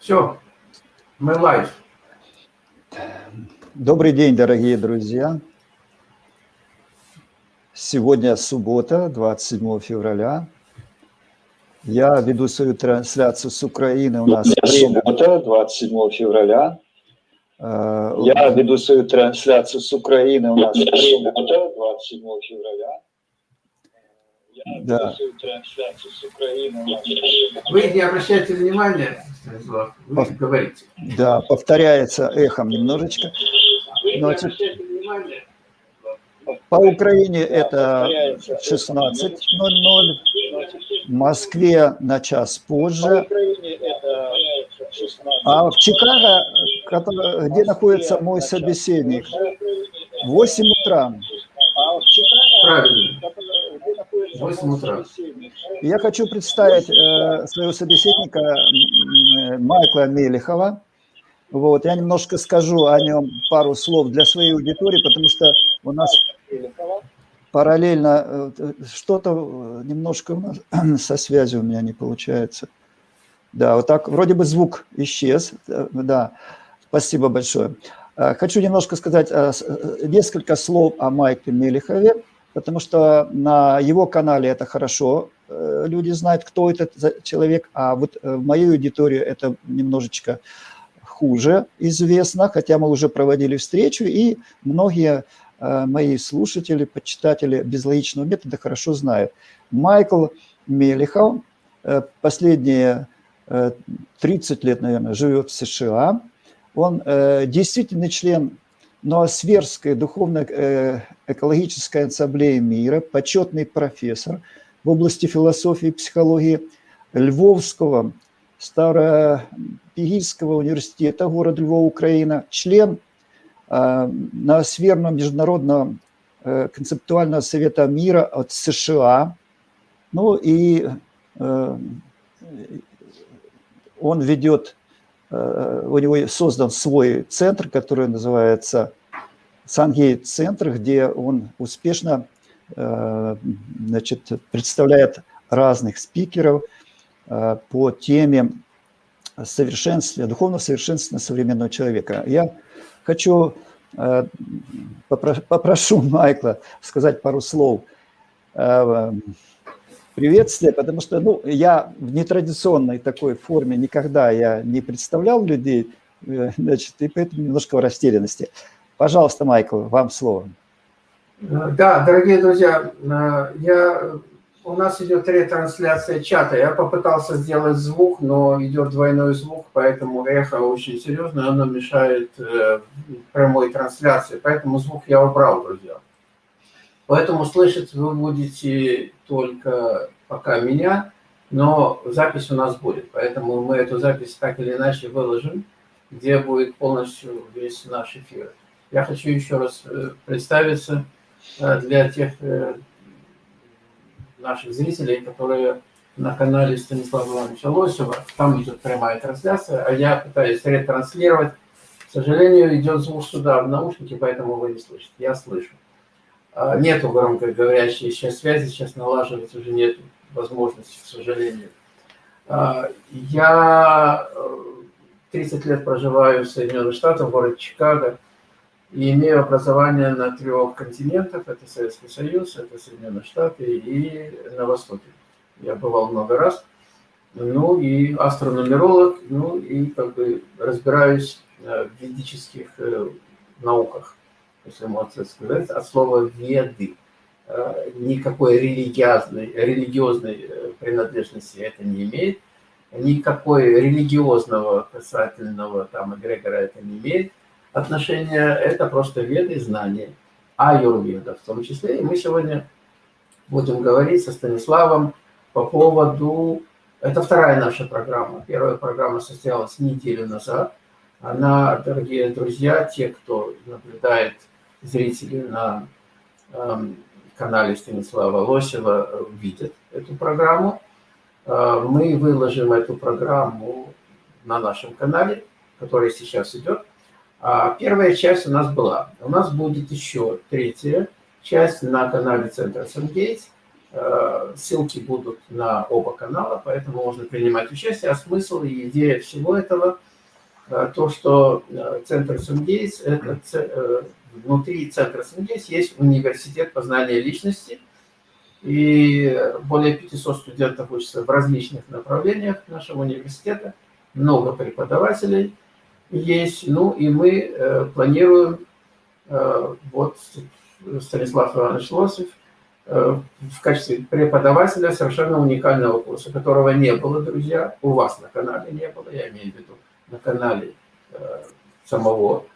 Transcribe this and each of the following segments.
Все, мы live. Добрый день, дорогие друзья. Сегодня суббота, 27 февраля. Я веду свою трансляцию с Украины. У нас суббота, 27 февраля. Э, Я веду свою трансляцию с Украины. У нас суббота, 27 февраля. Я Да. веду свою трансляцию с Украины. У нас Вы не обращайте внимания, Вы Пов- говорите. Да, повторяется эхом немножечко. Значит. По Украине это повторяется. 16.00, в Москве на час По позже. Украине это 16. А в Чикаго, где находится мой собеседник, 8 утра. А в Чикаго, Правильно. где находится 8 утра. Я хочу представить э, своего собеседника Майкла Мелехова. Вот, я немножко скажу о нем пару слов для своей аудитории, потому что у нас параллельно э, что-то э, немножко у нас со связью у меня не получается. Да, вот так, вроде бы звук исчез. Да, спасибо большое. Хочу немножко сказать несколько слов о Майкле Мелехове, потому что на его канале это хорошо, люди знают, кто этот человек, а вот э, в моей аудитории это немножечко хуже известно, хотя мы уже проводили встречу, и многие э, мои слушатели, почитатели безлогичного метода хорошо знают. Майкл Мелехов э, последние э, 30 лет, наверное, живет в США. Он э, действительный член Ноосферской духовно-экологической ассамблеи мира, почетный профессор в области философии и психологии Львовского Старопигийского университета города Львова, Украина, член э, Ноосферного международного э, концептуального совета мира от США. Ну и э, он ведет, э, у него создан свой центр, который называется Сангейт-центр, где он успешно значит, представляет разных спикеров э, по теме совершенствования, духовного совершенствования современного человека. Я хочу, э, попро- попрошу Майкла сказать пару слов э, приветствия, потому что ну, я в нетрадиционной такой форме никогда я не представлял людей, э, значит, и поэтому немножко в растерянности. Пожалуйста, Майкл, вам слово. Э, Да, дорогие друзья, э, я, у нас идет ретрансляция чата. Я попытался сделать звук, но идет двойной звук, поэтому эхо очень серьезное, оно мешает э, прямой трансляции. Поэтому звук я убрал, друзья. Поэтому слышать вы будете только пока меня, но запись у нас будет. Поэтому мы эту запись так или иначе выложим, где будет полностью весь наш эфир. Я хочу еще раз представиться для тех э, наших зрителей, которые на канале Станислава Ивановича Лосева. Там идет прямая трансляция, а я пытаюсь ретранслировать. К сожалению, идет звук сюда в наушники, поэтому вы не слышите. Я слышу. А, Нету громкоговорящей сейчас связи, сейчас налаживать уже нет возможности, к сожалению. А, Я э, 30 лет проживаю в Соединенных Штатах, в городе Чикаго, и имею образование на трех континентах. Это Советский Союз, это Соединенные Штаты и на Востоке. Я бывал много раз. Ну и астрономеролог, ну и как бы разбираюсь э, в ведических э, науках, если можно сказать, от слова «веды». Э, Никакой религиозной, религиозной принадлежности это не имеет. Никакой религиозного касательного там эгрегора это не имеет отношения. Это просто веды, знания. Аюрведа в том числе. И мы сегодня будем говорить со Станиславом по поводу... Это вторая наша программа. Первая программа состоялась неделю назад. Она, дорогие друзья, те, кто наблюдает зрители на эм, канале Станислава Лосева, видят эту программу. Э, Мы выложим эту программу на нашем канале, который сейчас идет. А Первая часть у нас была. У нас будет еще третья часть на канале Центра Сангейтс. Э, ссылки будут на оба канала, поэтому можно принимать участие. А смысл и идея всего этого, э, то, что э, Центр Сунгейс, это внутри Центра Сунгейс есть университет познания личности, и более 500 студентов учатся в различных направлениях нашего университета, много преподавателей есть, ну и мы планируем, вот Станислав Иванович Лосев, Э, в качестве преподавателя совершенно уникального курса, которого не было, друзья, у вас на канале не было, я имею в виду на канале э, самого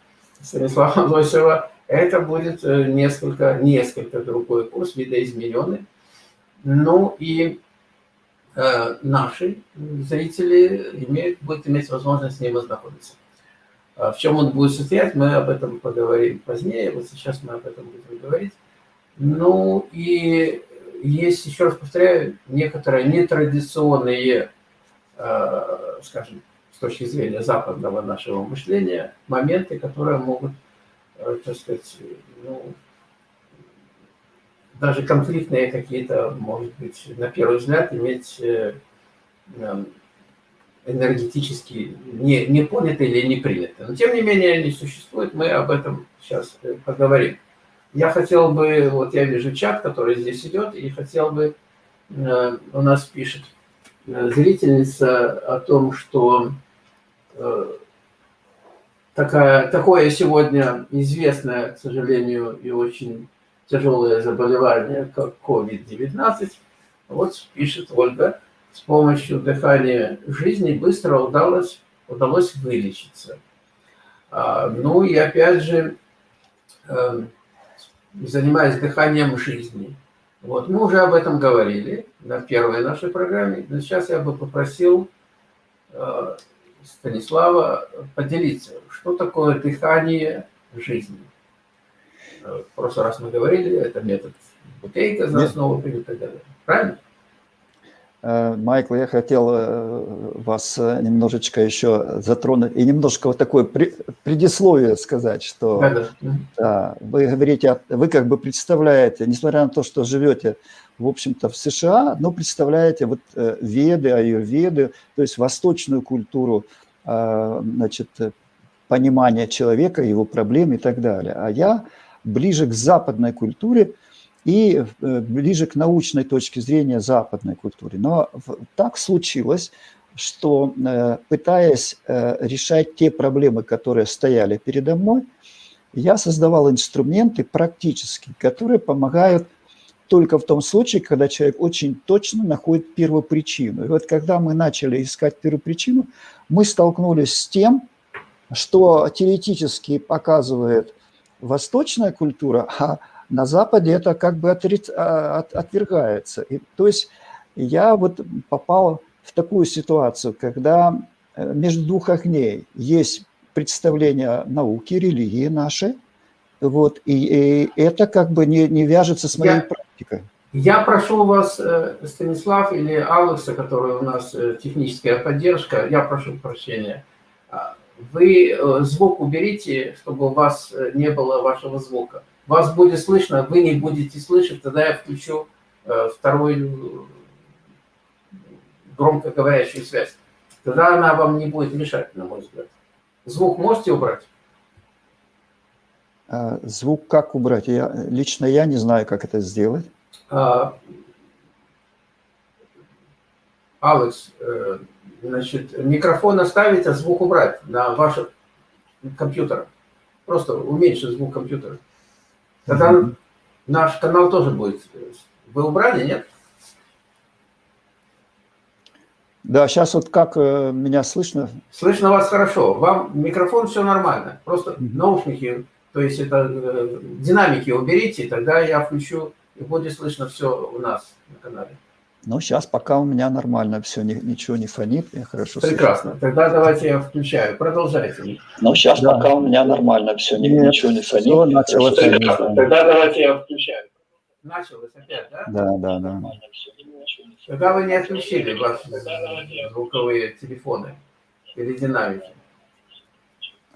Станислава Лосева. Это будет э, несколько, несколько другой курс, видоизмененный. Ну и наши зрители имеют, будут иметь возможность с ним ознакомиться. В чем он будет состоять, мы об этом поговорим позднее. Вот сейчас мы об этом будем говорить. Ну и есть, еще раз повторяю, некоторые нетрадиционные, э, скажем, с точки зрения западного нашего мышления, моменты, которые могут, э, так сказать, ну, даже конфликтные какие-то, может быть, на первый взгляд, иметь э, энергетически не, не поняты или не приняты. Но тем не менее они существуют, мы об этом сейчас поговорим. Я хотел бы, вот я вижу чат, который здесь идет, и хотел бы, э, у нас пишет э, зрительница о том, что э, такая, такое сегодня известное, к сожалению, и очень тяжелое заболевание, как COVID-19. Вот пишет Ольга, с помощью дыхания жизни быстро удалось, удалось вылечиться. А, ну и опять же, занимаясь дыханием жизни. Вот, мы уже об этом говорили на первой нашей программе, но сейчас я бы попросил э, Станислава поделиться, что такое дыхание жизни. Э, в прошлый раз мы говорили, это метод бутейка за основу и так далее. Правильно? Э, Майкл, я хотел э, вас э, немножечко еще затронуть и немножко вот такое предисловие сказать, что да, да. вы говорите, вы как бы представляете, несмотря на то, что живете, в общем-то, в США, но представляете вот веды, аюрведы, то есть восточную культуру, значит, понимания человека, его проблем и так далее. А я ближе к западной культуре, и э, ближе к научной точке зрения западной культуры. Но так случилось, что э, пытаясь э, решать те проблемы, которые стояли передо мной, я создавал инструменты практические, которые помогают только в том случае, когда человек очень точно находит первопричину. И вот когда мы начали искать первопричину, мы столкнулись с тем, что теоретически показывает восточная культура, а на Западе это как бы отриц... А, от... отвергается. И, то есть я вот попал в такую ситуацию, когда э, между двух огней есть представление науки, религии нашей, вот, и, и это как бы не, не вяжется с моей я, практикой. Я прошу вас, э, Станислав или Алекса, который у нас э, техническая поддержка, я прошу прощения, а, вы звук уберите, чтобы у вас не было вашего звука вас будет слышно, вы не будете слышать, тогда я включу э, вторую громкоговорящую связь. Тогда она вам не будет мешать, на мой взгляд. Звук можете убрать? А, звук как убрать? Я, лично я не знаю, как это сделать. А, Алекс, э, значит, микрофон оставить, а звук убрать на ваших компьютерах. Просто уменьшить звук компьютера. Тогда mm -hmm. наш канал тоже будет. Вы убрали, нет? Да, сейчас вот как э, меня слышно? Слышно вас хорошо. Вам микрофон все нормально. Просто mm -hmm. наушники, то есть это э, динамики уберите, тогда я включу и будет слышно все у нас на канале. Ну, сейчас пока у меня нормально все, ни, ничего не фонит, я хорошо Прекрасно. Слышу. Тогда давайте я включаю. Продолжайте. Ну, сейчас да. пока у меня нормально все, ни, Нет, ничего не фонит. Все начало фонить. Тогда давайте я включаю. Началось опять, да? Да, да, да. Тогда вы не отключили ваши звуковые телефоны или динамики.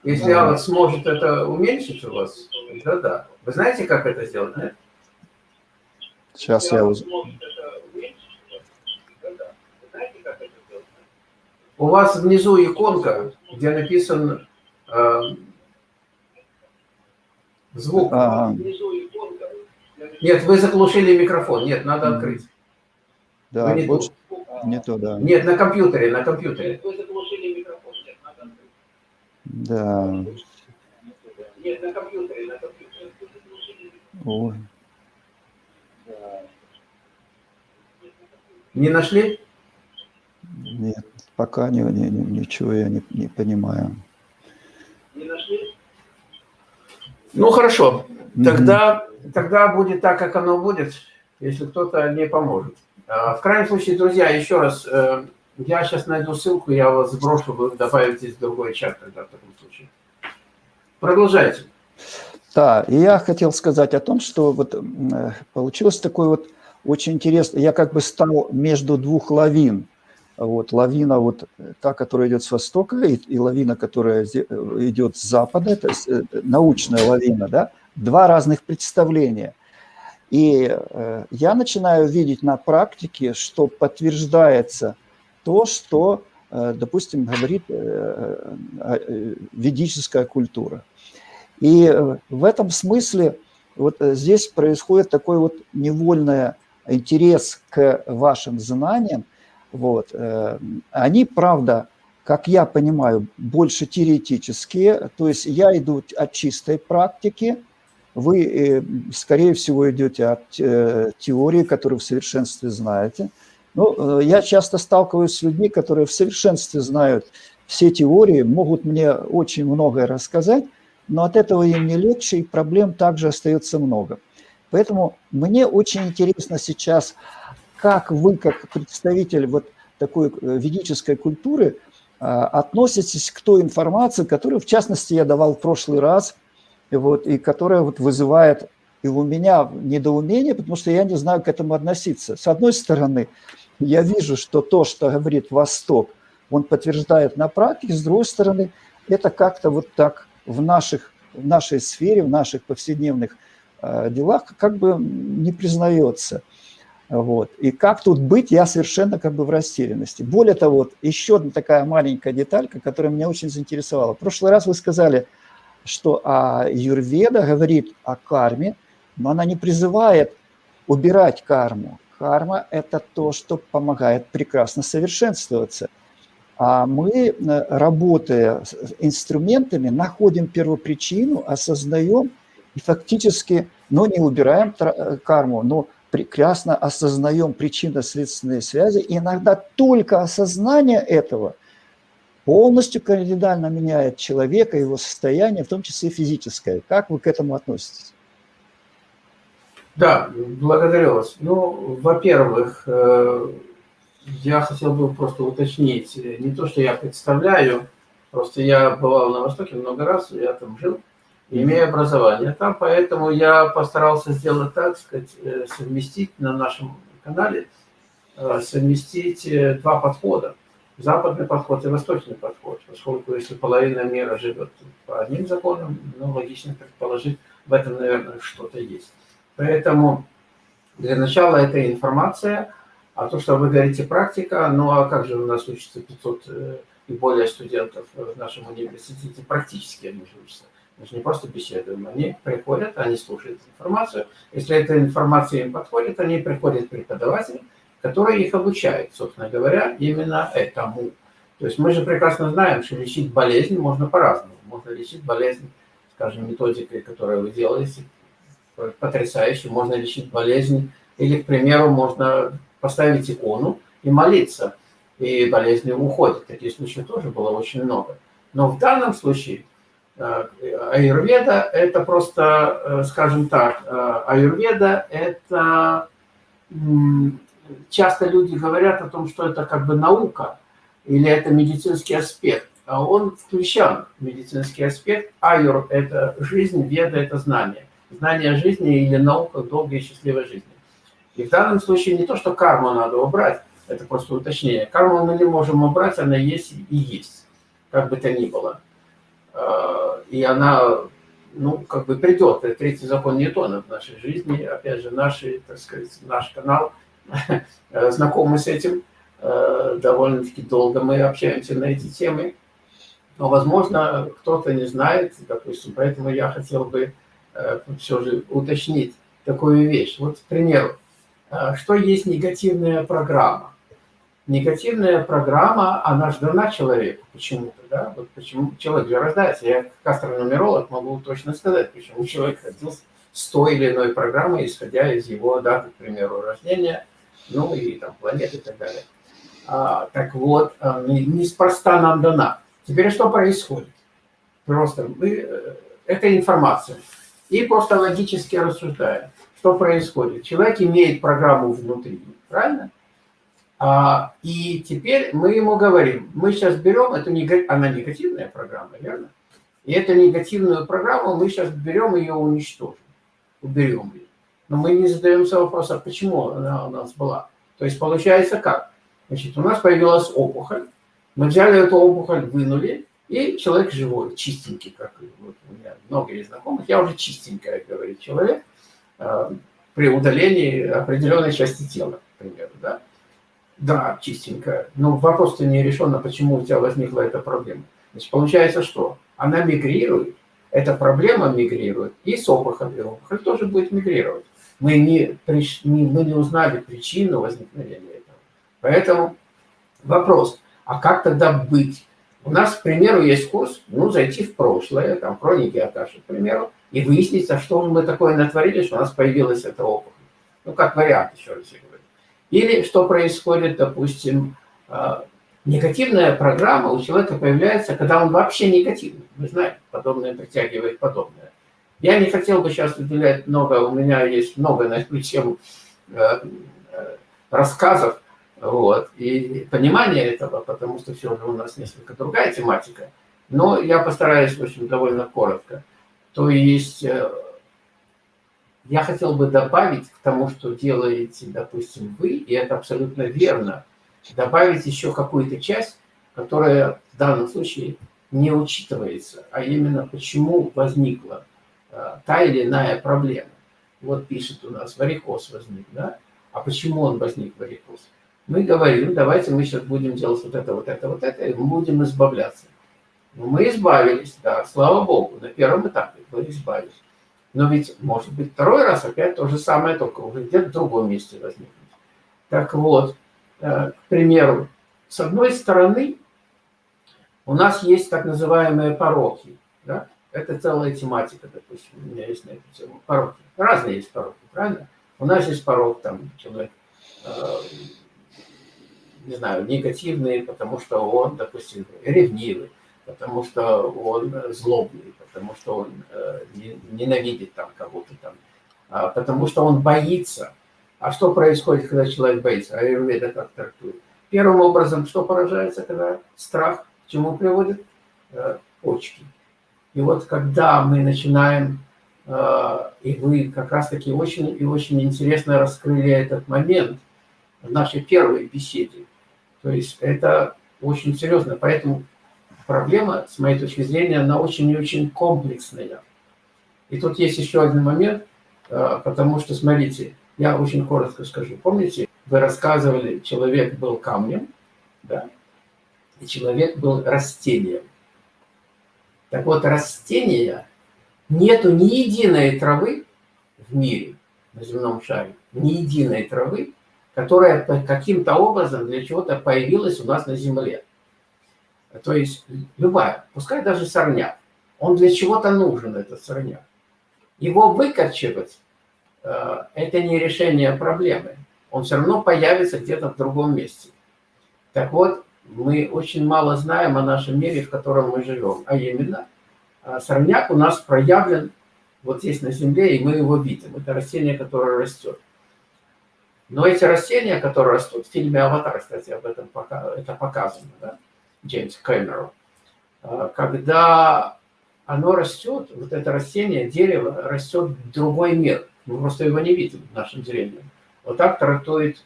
Если да. Алекс сможет это уменьшить у вас, тогда да. Вы знаете, как это сделать, нет? Сейчас я уз... У вас внизу иконка, где написан э, звук. Ага. Нет, вы заглушили микрофон. Нет, надо открыть. Да, Вы не больше тут. не то, да. Нет, на компьютере, на компьютере. Да. Нет, на компьютере, на компьютере. Ой. Не нашли? Нет, пока не, не- ничего я не, не понимаю. Не нашли? Ну хорошо, тогда, тогда будет так, как оно будет, если кто-то не поможет. А, В крайнем случае, друзья, еще раз, э, я сейчас найду ссылку, я вас сброшу, вы добавите в другой чат тогда в таком случае. Продолжайте. Да, и я хотел сказать о том, что вот э, получилось такой вот очень интересно. Я как бы стал между двух лавин. Вот лавина вот э, та, которая идет с востока, и, и лавина, которая э, идет с запада, это э, научная лавина, да, два разных представления. И э, я начинаю видеть на практике, что подтверждается то, что, э, допустим, говорит э, э, ведическая культура. И в этом смысле вот здесь происходит такой вот невольный интерес к вашим знаниям. Вот. э, Они, правда, как я понимаю, больше теоретические, то есть я иду от чистой практики, вы, э, скорее всего, идете от э, теории, которую в совершенстве знаете. Ну, я часто сталкиваюсь с людьми, которые в совершенстве знают все теории, могут мне очень многое рассказать, но от этого им не легче, и проблем также остается много. Поэтому мне очень интересно сейчас, как вы, как представитель вот такой э, ведической культуры, а, относитесь к той информации, которую, в частности, я давал в прошлый раз, и вот, и которая вот вызывает и у меня недоумение, потому что я не знаю к этому относиться. С одной стороны, я вижу, что то, что говорит Восток, он подтверждает на практике, с другой стороны, это как-то вот так в, наших, в нашей сфере, в наших повседневных э, делах как бы не признается. Вот. И как тут быть, я совершенно как бы в растерянности. Более того, вот еще одна такая маленькая деталька, которая меня очень заинтересовала. В прошлый раз вы сказали, что а, Юрведа говорит о карме, но она не призывает убирать карму. Карма – это то, что помогает прекрасно совершенствоваться. А мы, э, работая с инструментами, находим первопричину, осознаем и фактически, но не убираем тра- карму, но прекрасно осознаем причинно-следственные связи. И иногда только осознание этого полностью кардинально меняет человека, его состояние, в том числе физическое. Как вы к этому относитесь? Да, благодарю вас. Ну, во-первых, э, я хотел бы просто уточнить, э, не то, что я представляю, просто я бывал на Востоке много раз, я там жил, имею образование там, поэтому я постарался сделать так, сказать, э, совместить на нашем канале, э, совместить э, два подхода. Западный подход и восточный подход, поскольку если половина мира живет по одним законам, ну, логично предположить, в этом, наверное, что-то есть. Поэтому для начала это информация, а то, что вы говорите практика, ну а как же у нас учатся 500 э, и более студентов в нашем университете, практически они учатся. Же не просто беседуем, они приходят, они слушают информацию. Если эта информация им подходит, они приходят к преподавателю, который их обучает, собственно говоря, именно этому. То есть мы же прекрасно знаем, что лечить болезнь можно по-разному. Можно лечить болезнь, скажем, методикой, которую вы делаете, потрясающе. Можно лечить болезнь. Или, к примеру, можно поставить икону и молиться, и болезни уходят. Таких случаев тоже было очень много. Но в данном случае аюрведа – это просто, э, скажем так, э, аюрведа – это… Часто люди говорят о том, что это как бы наука или это медицинский аспект. А он включен в медицинский аспект. Аюр – это жизнь, веда – это знание знание жизни или наука долгой и счастливой жизни. И в данном случае не то, что карму надо убрать, это просто уточнение. Карму мы не можем убрать, она есть и есть, как бы то ни было. И она ну, как бы придет третий закон Ньютона в нашей жизни. Опять же, наш, так сказать, наш канал знакомы с этим. Довольно-таки долго мы общаемся на эти темы. Но, возможно, кто-то не знает, допустим, поэтому я хотел бы все же уточнить такую вещь. Вот, к примеру, что есть негативная программа? Негативная программа, она же дана человеку почему-то, да, вот почему человек же рождается, я как астрономеролог могу точно сказать, почему человек родился с той или иной программой, исходя из его даты, к примеру, рождения, ну и там планеты и так далее. А, так вот, а, неспроста нам дана. Теперь что происходит? Просто мы, э, это информация. И просто логически рассуждаем, что происходит. Человек имеет программу внутри, правильно? А, и теперь мы ему говорим, мы сейчас берем, эту она негативная программа, верно? И эту негативную программу мы сейчас берем ее уничтожим, уберем ее. Но мы не задаемся вопросом, почему она у нас была. То есть получается как? Значит, у нас появилась опухоль, мы взяли эту опухоль, вынули, и человек живой, чистенький, как вот у меня много есть знакомых, я уже чистенькая, говорит человек, э, при удалении определенной части тела, к примеру, да. Да, чистенькая. Но вопрос-то не решен, а почему у тебя возникла эта проблема. Значит, получается что? Она мигрирует, эта проблема мигрирует, и с опухолью. Опухоль тоже будет мигрировать. Мы не, приш... не, мы не узнали причину возникновения этого. Поэтому вопрос, а как тогда быть? У нас, к примеру, есть курс, ну, зайти в прошлое, там, хроники Аташи, к примеру, и выяснить, а что мы такое натворили, что у нас появилась эта опухоль. Ну, как вариант, еще раз. Или что происходит, допустим, а, негативная программа у человека появляется, когда он вообще негативный. Вы знаете, подобное притягивает подобное. Я не хотел бы сейчас уделять много, у меня есть много на эту тему э, э, рассказов, вот, и понимание этого, потому что все же у нас несколько другая тематика. Но я постараюсь, в общем, довольно коротко. То есть э, я хотел бы добавить к тому, что делаете, допустим, вы, и это абсолютно верно, добавить еще какую-то часть, которая в данном случае не учитывается, а именно почему возникла э, та или иная проблема. Вот пишет у нас, варикоз возник, да? А почему он возник, варикоз? Мы говорим, давайте мы сейчас будем делать вот это, вот это, вот это, и мы будем избавляться. Мы избавились, да, слава Богу, на первом этапе мы избавились. Но ведь может быть второй раз опять то же самое, только уже где-то в другом месте возникнет. Так вот, э, к примеру, с одной стороны, у нас есть так называемые пороки. Да? Это целая тематика, допустим, у меня есть на эту тему. Пороки. Разные есть пороки, правильно? У нас есть порог, там, человек, э, не знаю, негативный, потому что он, допустим, ревнивый потому что он злобный, потому что он э, ненавидит там кого-то там, а потому что он боится. А что происходит, когда человек боится? Аюрведа как трактует? Первым образом, что поражается, когда страх к чему приводит? Э, почки. И вот когда мы начинаем, э, и вы как раз-таки очень и очень интересно раскрыли этот момент в нашей первой беседе, то есть это очень серьезно, поэтому проблема, с моей точки зрения, она очень и очень комплексная. И тут есть еще один момент, э, потому что, смотрите, я очень коротко скажу. Помните, вы рассказывали, человек был камнем, да, и человек был растением. Так вот, растения, нету ни единой травы в мире, на земном шаре, ни единой травы, которая каким-то образом для чего-то появилась у нас на Земле. То есть любая, пускай даже сорняк, он для чего-то нужен, этот сорняк. Его выкорчевать э, – это не решение проблемы. Он все равно появится где-то в другом месте. Так вот, мы очень мало знаем о нашем мире, в котором мы живем. А именно, э, сорняк у нас проявлен вот здесь на Земле, и мы его видим. Это растение, которое растет. Но эти растения, которые растут, в фильме «Аватар», кстати, об этом пока, это показано, да? Джеймс Кэмерон, а, когда оно растет, вот это растение, дерево растет в другой мир. Мы просто его не видим нашим зрением. Вот так трактует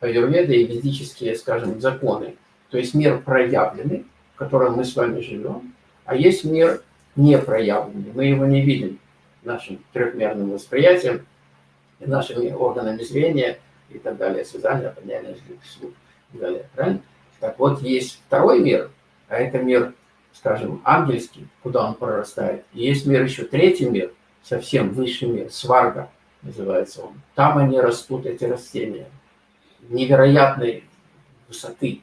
аюрведа и ведические, скажем, законы. То есть мир проявленный, в котором мы с вами живем, а есть мир не проявленный. Мы его не видим нашим трехмерным восприятием, нашими органами зрения и так далее, связания, определенные слух и так далее. Правильно? Так вот, есть второй мир, а это мир, скажем, ангельский, куда он прорастает. И есть мир еще третий мир, совсем высший мир, сварга называется он. Там они растут, эти растения, невероятной высоты.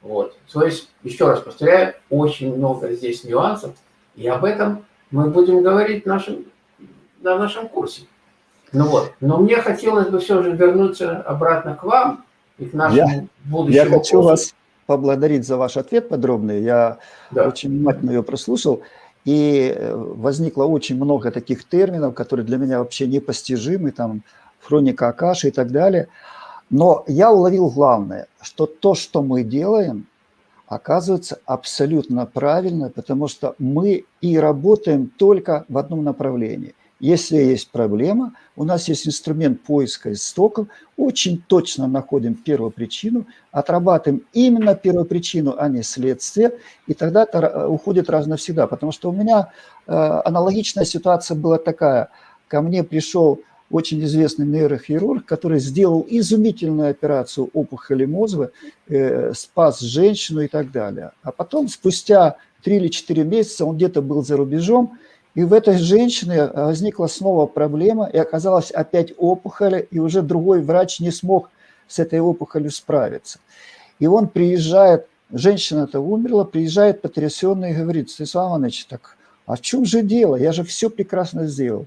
Вот. То есть, еще раз повторяю, очень много здесь нюансов, и об этом мы будем говорить нашим, на нашем курсе. Ну вот, но мне хотелось бы все же вернуться обратно к вам и к нашему я, будущему Я хочу курсу. вас поблагодарить за ваш ответ подробный. Я да. очень внимательно ее прослушал. И э, возникло очень много таких терминов, которые для меня вообще непостижимы, там, хроника Акаши и так далее. Но я уловил главное, что то, что мы делаем, оказывается абсолютно правильно, потому что мы и работаем только в одном направлении. Если есть проблема, у нас есть инструмент поиска истоков, очень точно находим первопричину, отрабатываем именно первопричину, а не следствие, и тогда это уходит раз навсегда. Потому что у меня э, аналогичная ситуация была такая. Ко мне пришел очень известный нейрохирург, который сделал изумительную операцию опухоли мозга, э, спас женщину и так далее. А потом, спустя 3 или 4 месяца, он где-то был за рубежом, и в этой женщине возникла снова проблема, и оказалась опять опухоль, и уже другой врач не смог с этой опухолью справиться. И он приезжает, женщина-то умерла, приезжает потрясенный и говорит, Станислав Иванович, так а в чем же дело? Я же все прекрасно сделал.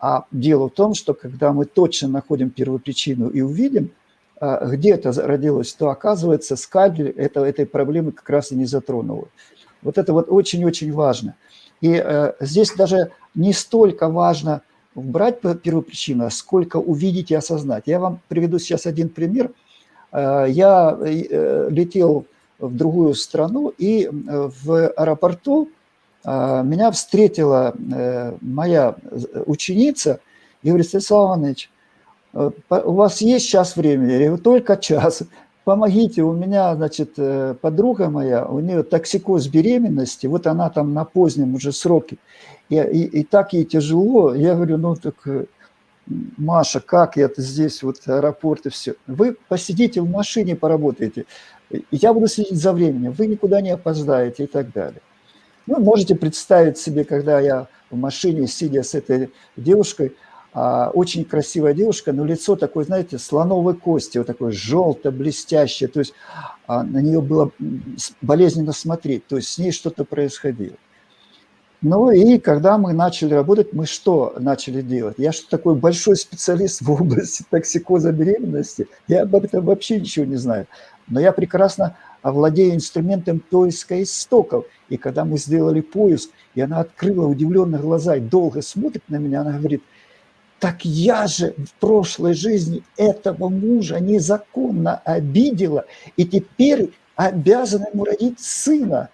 А дело в том, что когда мы точно находим первопричину и увидим, а, где это родилось, то оказывается скальпель это, этой проблемы как раз и не затронул. Вот это вот очень-очень важно. И э, здесь даже не столько важно брать первопричину, а сколько увидеть и осознать. Я вам приведу сейчас один пример. Э, я э, летел в другую страну, и э, в аэропорту а, меня встретила э, моя ученица и говорит, Станислав Иванович, э, у вас есть час времени? Я говорю, только час. Помогите, у меня, значит, э, подруга моя, у нее токсикоз беременности, вот она там на позднем уже сроке, и, и, и так ей тяжело. Я говорю, ну так, Маша, как я это здесь, вот аэропорт и все. Вы посидите в машине, поработаете, я буду следить за временем, вы никуда не опоздаете и так далее. Ну, можете представить себе, когда я в машине, сидя с этой девушкой, очень красивая девушка, но лицо такое, знаете, слоновой кости, вот такое желто-блестящее, то есть а, на нее было болезненно смотреть, то есть с ней что-то происходило. Ну и когда мы начали работать, мы что начали делать? Я что такой большой специалист в области токсикоза беременности, я об этом вообще ничего не знаю. Но я прекрасно овладею инструментом поиска истоков. И когда мы сделали поиск, и она открыла удивленно глаза и долго смотрит на меня, она говорит, так я же в прошлой жизни этого мужа незаконно обидела, и теперь обязана ему родить сына.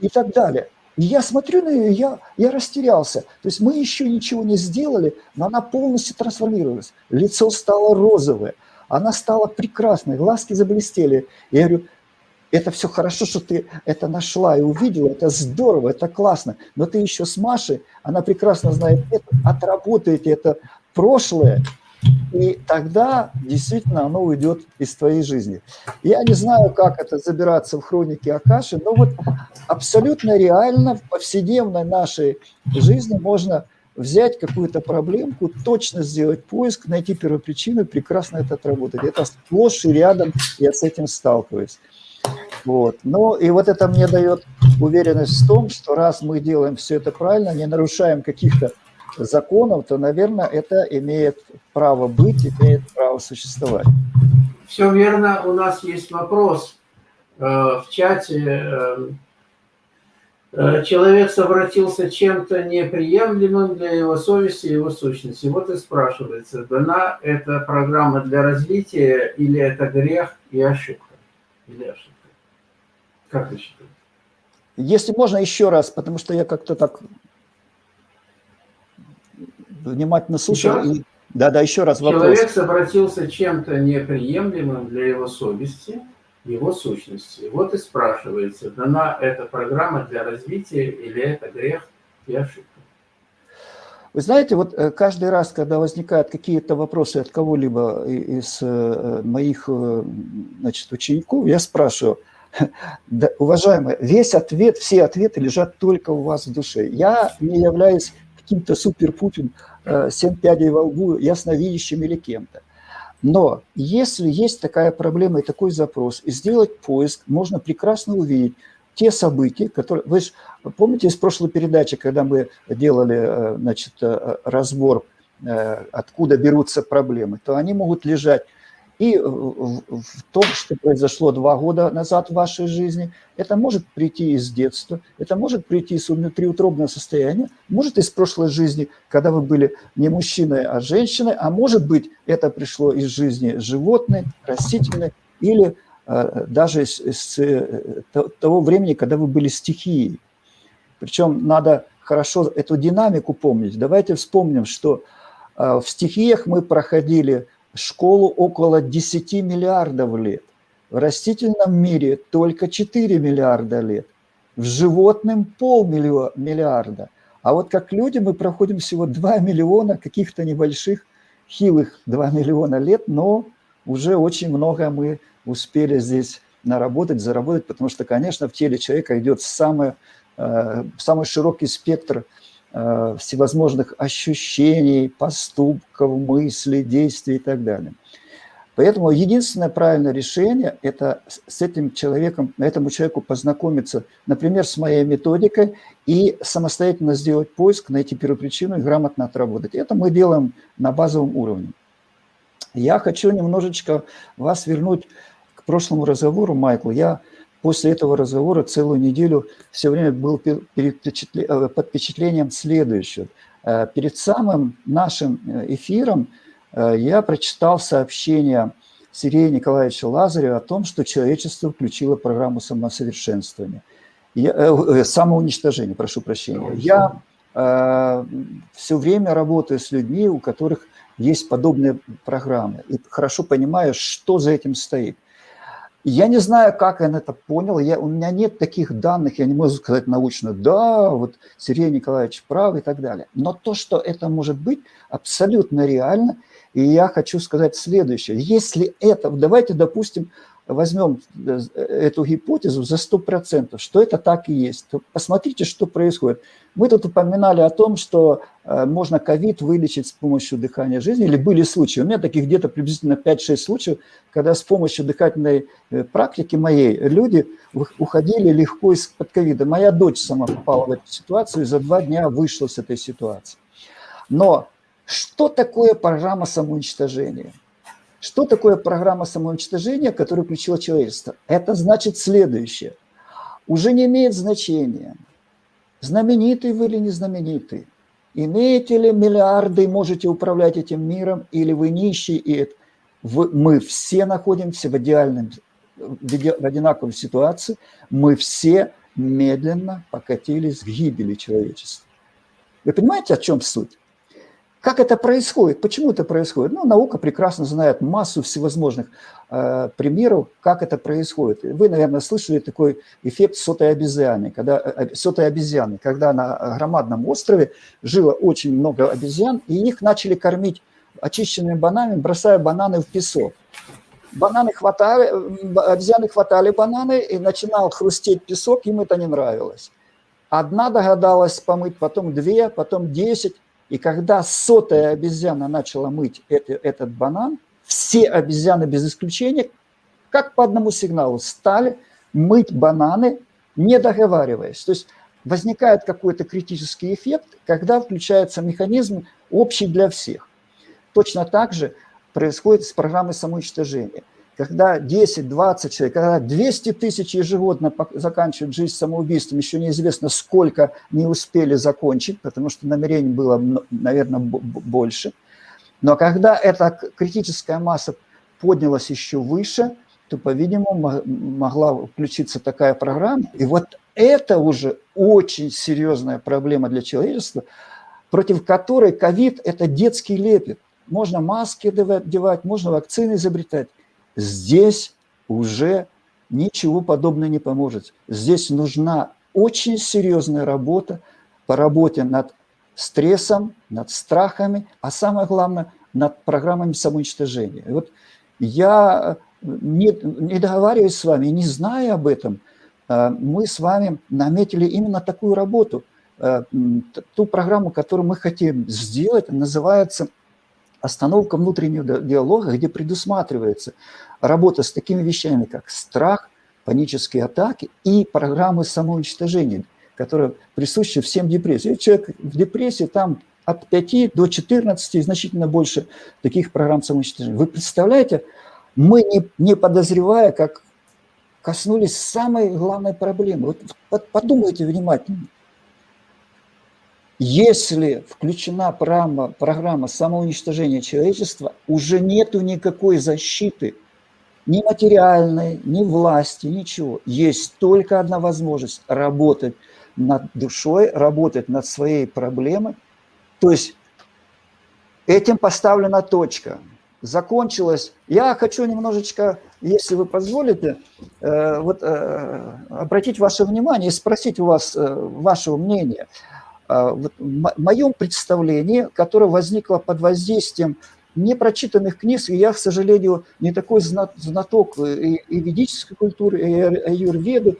И так далее. И я смотрю на нее, я, я растерялся. То есть мы еще ничего не сделали, но она полностью трансформировалась. Лицо стало розовое, она стала прекрасной, глазки заблестели. Я говорю, это все хорошо, что ты это нашла и увидела, это здорово, это классно, но ты еще с Машей, она прекрасно знает это, отработаете это прошлое, и тогда действительно оно уйдет из твоей жизни. Я не знаю, как это забираться в хроники Акаши, но вот абсолютно реально в повседневной нашей жизни можно взять какую-то проблемку, точно сделать поиск, найти первопричину, прекрасно это отработать. Это сплошь и рядом я с этим сталкиваюсь. Вот. Ну и вот это мне дает уверенность в том, что раз мы делаем все это правильно, не нарушаем каких-то законов, то, наверное, это имеет право быть, имеет право существовать. Все верно. У нас есть вопрос э, в чате. Э, Э, человек совратился чем-то неприемлемым для его совести и его сущности. Вот и спрашивается, дана эта программа для развития или это грех и ошибка? Или ошибка? Как вы считаете? Если можно еще раз, потому что я как-то так внимательно слушал. И... Да, да, еще раз вопрос. Человек совратился чем-то неприемлемым для его совести его сущности. Вот и спрашивается, дана эта программа для развития или это грех и ошибка? Вы знаете, вот э, каждый раз, когда возникают какие-то вопросы от кого-либо из э, моих э, значит, учеников, я спрашиваю, да, уважаемые, весь ответ, все ответы лежат только у вас в душе. Я не являюсь каким-то супер-пупер, семь пядей во лбу, ясновидящим или кем-то. Но если есть такая проблема и такой запрос, и сделать поиск, можно прекрасно увидеть, те события, которые... Вы же помните из прошлой передачи, когда мы делали э, значит, э, разбор, э, откуда берутся проблемы, то они могут лежать и в том, что произошло два года назад в вашей жизни, это может прийти из детства, это может прийти из внутриутробного состояния, может из прошлой жизни, когда вы были не мужчиной, а женщиной, а может быть это пришло из жизни животной, растительной или а, даже с, э, того времени, когда вы были стихией. Причем надо хорошо эту динамику помнить. Давайте вспомним, что а, в стихиях мы проходили школу около 10 миллиардов лет. В растительном мире только 4 миллиарда лет. В животном полмиллиарда. А вот как люди мы проходим всего 2 миллиона каких-то небольших, хилых 2 миллиона лет, но уже очень много мы успели здесь наработать, заработать, потому что, конечно, в теле человека идет самый, э, самый широкий спектр всевозможных ощущений, поступков, мыслей, действий и так далее. Поэтому единственное правильное решение – это с этим человеком, этому человеку познакомиться, например, с моей методикой и самостоятельно сделать поиск, найти первопричину и грамотно отработать. Это мы делаем на базовом уровне. Я хочу немножечко вас вернуть к прошлому разговору, Майкл, я после этого разговора целую неделю все время был э, под впечатлением следующего. Э, перед самым нашим э, эфиром я прочитал сообщение Сергея Николаевича Лазарева о том, что человечество включило программу самосовершенствования. Я, самоуничтожения, прошу прощения. Я э, все время работаю с людьми, у которых есть подобные программы, и хорошо понимаю, что за этим стоит. Я не знаю, как он это понял, я, у меня нет таких данных, я не могу сказать научно, да, вот Сергей Николаевич прав и так далее. Но то, что это может быть, абсолютно реально. И я хочу сказать следующее. Если это, давайте, допустим, возьмем э, эту гипотезу за 100%, что это так и есть, то посмотрите, что происходит. Мы тут упоминали о том, что э, можно ковид вылечить с помощью дыхания жизни, или были случаи, у меня таких где-то приблизительно 5-6 случаев, когда с помощью дыхательной э, практики моей люди уходили легко из-под ковида. Моя дочь сама попала в эту ситуацию и за два дня вышла с этой ситуации. Но что такое программа самоуничтожения? Что такое программа самоуничтожения, которую включило человечество? Это значит следующее. Уже не имеет значения, знаменитый вы или не знаменитый, имеете ли миллиарды, можете управлять этим миром, или вы нищий, и. Вы, мы все находимся в идеальном, в одинаковой ситуации, мы все медленно покатились к гибели человечества. Вы понимаете, о чем суть? Как это происходит? Почему это происходит? Ну, наука прекрасно знает массу всевозможных э, примеров, как это происходит. Вы, наверное, слышали такой эффект сотой обезьяны, когда, э, э сотой обезьяны, когда на громадном острове жило очень много обезьян, и их начали кормить очищенными бананами, бросая бананы в песок. Бананы хватали, обезьяны хватали бананы, и начинал хрустеть песок, им это не нравилось. Одна догадалась помыть, потом две, потом десять. И когда сотая обезьяна начала мыть это, этот банан, все обезьяны без исключения, как по одному сигналу, стали мыть бананы, не договариваясь. То есть возникает какой-то критический эффект, когда включается механизм общий для всех. Точно так же происходит с программой самоуничтожения когда 10, 20 человек, когда 200 тысяч ежегодно заканчивают жизнь самоубийством, еще неизвестно, сколько не успели закончить, потому что намерений было, наверное, больше. Но когда эта критическая масса поднялась еще выше, то, по-видимому, могла включиться такая программа. И вот это уже очень серьезная проблема для человечества, против которой ковид – это детский лепет. Можно маски девать, можно вакцины изобретать здесь уже ничего подобного не поможет. Здесь нужна очень серьезная работа по работе над стрессом, над страхами, а самое главное, над программами самоуничтожения. И вот я не, не договариваюсь с вами, не зная об этом, э, мы с вами наметили именно такую работу. Э, ту программу, которую мы хотим сделать, называется «Остановка внутреннего диалога», где предусматривается работа с такими вещами, как страх, панические атаки и программы самоуничтожения, которые присущи всем депрессиям. Человек в депрессии, там от 5 до 14 и значительно больше таких программ самоуничтожения. Вы представляете, мы, не, не подозревая, как коснулись самой главной проблемы. Вот подумайте внимательно. Если включена программа, программа самоуничтожения человечества, уже нету никакой защиты, ни материальной, ни власти, ничего. Есть только одна возможность – работать над душой, работать над своей проблемой. То есть этим поставлена точка – закончилось. Я хочу немножечко, если вы позволите, э, вот, э, обратить ваше внимание и спросить у вас э, вашего мнения. Вот в моем представлении, которое возникло под воздействием непрочитанных книг, и я, к сожалению, не такой знаток и, и ведической культуры, и аюрведы.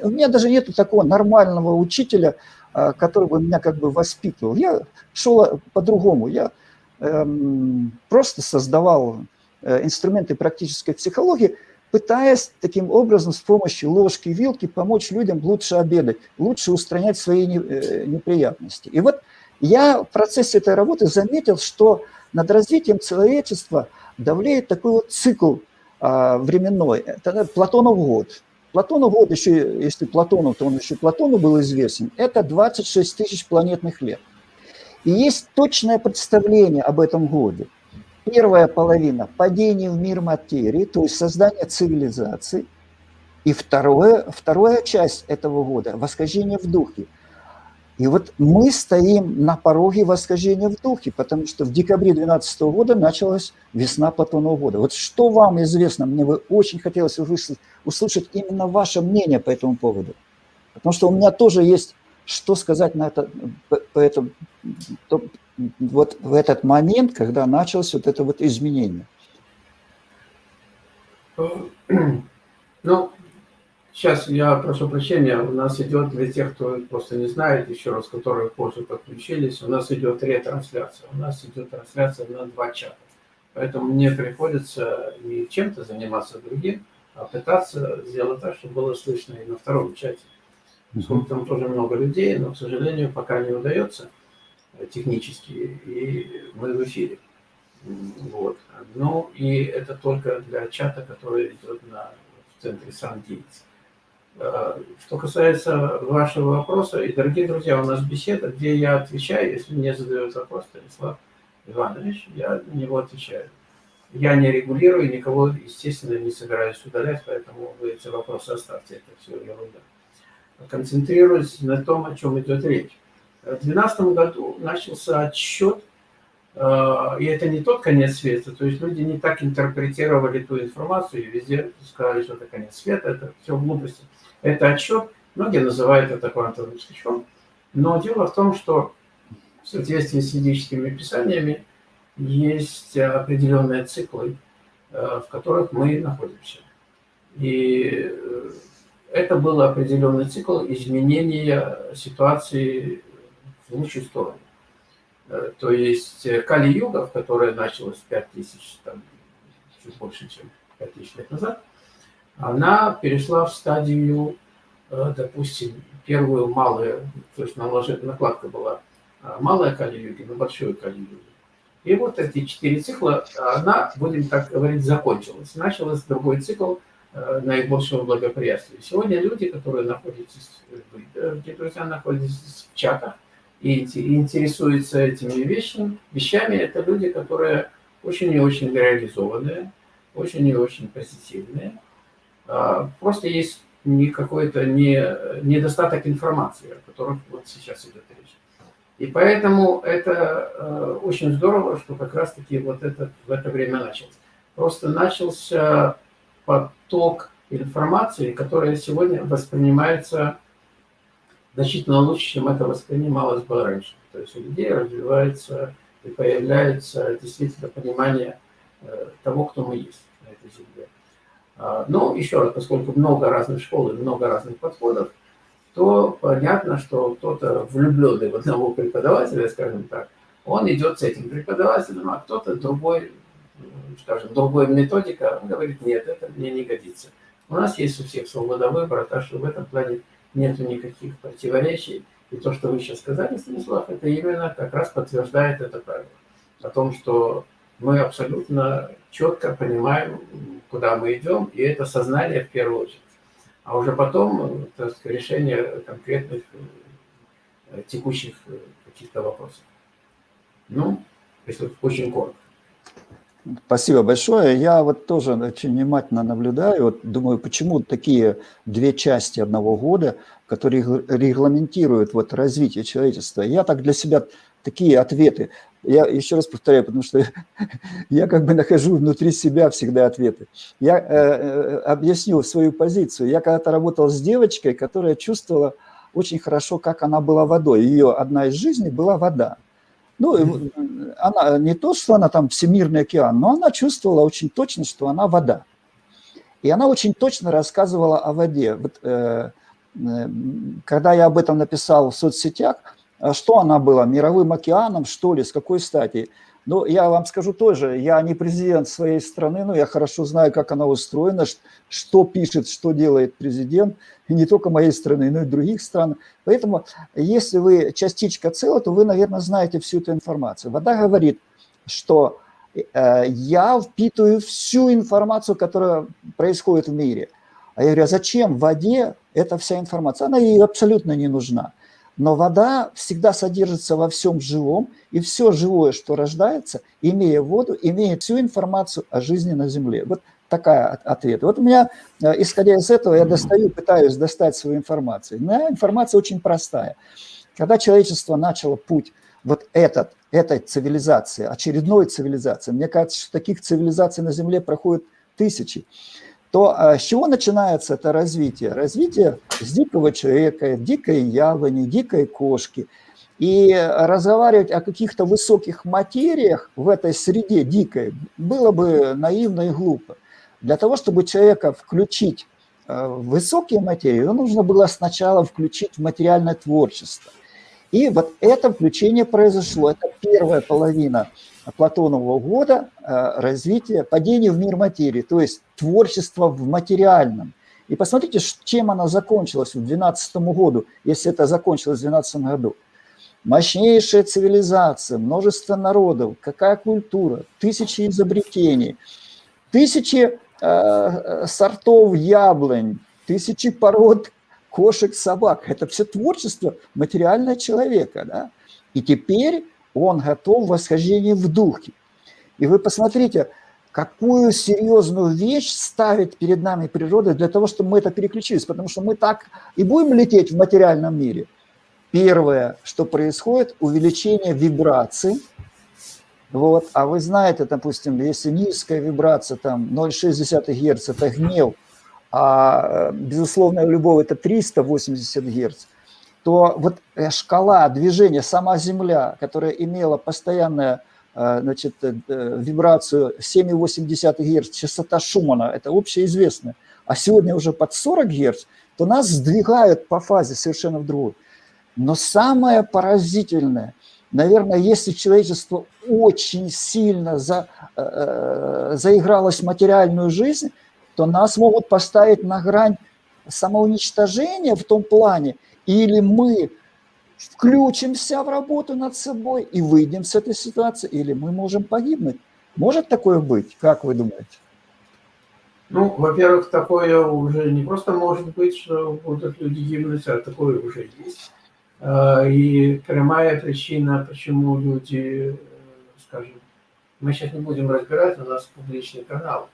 У меня даже нет такого нормального учителя, который бы меня как бы воспитывал. Я шел по-другому. Я Эм, просто создавал э, инструменты практической психологии, пытаясь таким образом с помощью ложки и вилки помочь людям лучше обедать, лучше устранять свои э, неприятности. И вот я в процессе этой работы заметил, что над развитием человечества давлеет такой вот цикл а, временной. Это Платонов год. Платонов год, еще, если Платонов, то он еще Платону был известен, это 26 тысяч планетных лет. И есть точное представление об этом годе. Первая половина – падение в мир материи, то есть создание цивилизации. И второе, вторая часть этого года – восхождение в духе. И вот мы стоим на пороге восхождения в духе, потому что в декабре 2012 года началась весна Платонова года. Вот что вам известно? Мне бы очень хотелось услышать, услышать именно ваше мнение по этому поводу. Потому что у меня тоже есть что сказать на это, по этому, то, вот в этот момент, когда началось вот это вот изменение? Ну, сейчас я прошу прощения, у нас идет для тех, кто просто не знает, еще раз, которые позже подключились, у нас идет ретрансляция, у нас идет трансляция на два чата. Поэтому мне приходится не чем-то заниматься другим, а пытаться сделать так, чтобы было слышно и на втором чате. Поскольку там тоже много людей, но, к сожалению, пока не удается э, технически, и мы в эфире. Вот. Ну, и это только для чата, который идет на, в центре Сан-Дивиц. Э, что касается вашего вопроса, и, дорогие друзья, у нас беседа, где я отвечаю, если мне задают вопрос Станислав Иванович, я на него отвечаю. Я не регулирую, никого, естественно, не собираюсь удалять, поэтому вы эти вопросы оставьте, это все ерунда концентрируясь на том, о чем идет речь. В 2012 году начался отсчет, э, и это не тот конец света, то есть люди не так интерпретировали ту информацию, и везде сказали, что это конец света, это все глупости. Это отсчет, многие называют это квантовым скачком, но дело в том, что в соответствии с ведическими писаниями есть определенные циклы, э, в которых мы находимся. И э, это был определенный цикл изменения ситуации в лучшую сторону. Э, то есть э, Кали-юга, которая началась 5000, там, чуть больше, чем 5000 лет назад, она перешла в стадию, э, допустим, первую малую, то есть накладка была малая Кали-юги на большую Кали-юги. И вот эти четыре цикла, она, будем так говорить, закончилась. Начался другой цикл – наибольшего благоприятствия. Сегодня люди, которые находятся, где друзья находятся в чатах и интересуются этими вещами, вещами, это люди, которые очень и очень реализованные, очень и очень позитивные. А, просто есть не какой-то не, недостаток информации, о котором вот сейчас идет речь. И поэтому это э, очень здорово, что как раз-таки вот это в это время началось. Просто начался поток информации, которая сегодня воспринимается значительно лучше, чем это воспринималось бы раньше. То есть у людей развивается и появляется действительно понимание э, того, кто мы есть на этой земле. А, но еще раз, поскольку много разных школ и много разных подходов, то понятно, что кто-то влюбленный в одного преподавателя, скажем так, он идет с этим преподавателем, а кто-то другой, скажем, другой методика, он говорит, нет, это мне не годится. У нас есть у всех свобода выбора, так что в этом плане нет никаких противоречий. И то, что вы сейчас сказали, Станислав, это именно как раз подтверждает это правило. О том, что мы абсолютно четко понимаем, куда мы идем, и это сознание в первую очередь. А уже потом так решение конкретных э, текущих э, каких-то вопросов. Ну, если очень коротко. Спасибо большое. Я вот тоже очень внимательно наблюдаю, вот думаю, почему такие две части одного года, которые регламентируют вот развитие человечества. Я так для себя такие ответы, я еще раз повторяю, потому что я как бы нахожу внутри себя всегда ответы. Я э, э, объясню свою позицию. Я когда-то работал с девочкой, которая чувствовала очень хорошо, как она была водой. Ее одна из жизней была вода. Ну, она не то, что она там всемирный океан, но она чувствовала очень точно, что она вода. И она очень точно рассказывала о воде. Вот, э, э, когда я об этом написал в соцсетях, а что она была, мировым океаном, что ли, с какой стати? Ну, я вам скажу тоже, я не президент своей страны, но я хорошо знаю, как она устроена, что пишет, что делает президент, не только моей страны, но и других стран. Поэтому, если вы частичка цела, то вы, наверное, знаете всю эту информацию. Вода говорит, что э, я впитываю всю информацию, которая происходит в мире. А я говорю, а зачем в воде эта вся информация? Она ей абсолютно не нужна. Но вода всегда содержится во всем живом, и все живое, что рождается, имея воду, имеет всю информацию о жизни на Земле. Вот такая ответ. Вот у меня, э, исходя из этого, я достаю, пытаюсь достать свою информацию. Моя информация очень простая. Когда человечество начало путь вот этот, этой цивилизации, очередной цивилизации, мне кажется, что таких цивилизаций на Земле проходят тысячи, то а, с чего начинается это развитие? Развитие с дикого человека, дикой яблони, дикой кошки. И разговаривать о каких-то высоких материях в этой среде дикой было бы наивно и глупо. Для того, чтобы человека включить а, в высокие материи, его нужно было сначала включить в материальное творчество. И вот это включение произошло, это первая половина Платонового года э, развитие, падение в мир материи, то есть творчество в материальном. И посмотрите, чем она закончилась в 12 году, если это закончилось в 12 году. Мощнейшая цивилизация, множество народов, какая культура, тысячи изобретений, тысячи э, сортов яблонь, тысячи пород кошек, собак. Это все творчество материального человека. Да? И теперь он готов в восхождении в духе. И вы посмотрите, какую серьезную вещь ставит перед нами природа для того, чтобы мы это переключились, потому что мы так и будем лететь в материальном мире. Первое, что происходит, увеличение вибраций. Вот. А вы знаете, допустим, если низкая вибрация, там 0,6 Гц – это гнев, а безусловная любовь – это 380 Гц – то вот э, шкала движения, сама Земля, которая имела постоянную э, значит, э, вибрацию 7,8 Гц, частота Шумана, это общеизвестно, а сегодня уже под 40 Гц, то нас сдвигают по фазе совершенно в другую. Но самое поразительное, наверное, если человечество очень сильно за, э, заигралось в материальную жизнь, то нас могут поставить на грань самоуничтожения в том плане, или мы включимся в работу над собой и выйдем с этой ситуации, или мы можем погибнуть. Может такое быть? Как вы думаете? Ну, во-первых, такое уже не просто может быть, что будут люди гибнуть, а такое уже есть. А, и прямая причина, почему люди, скажем, мы сейчас не будем разбирать, у нас публичный канал.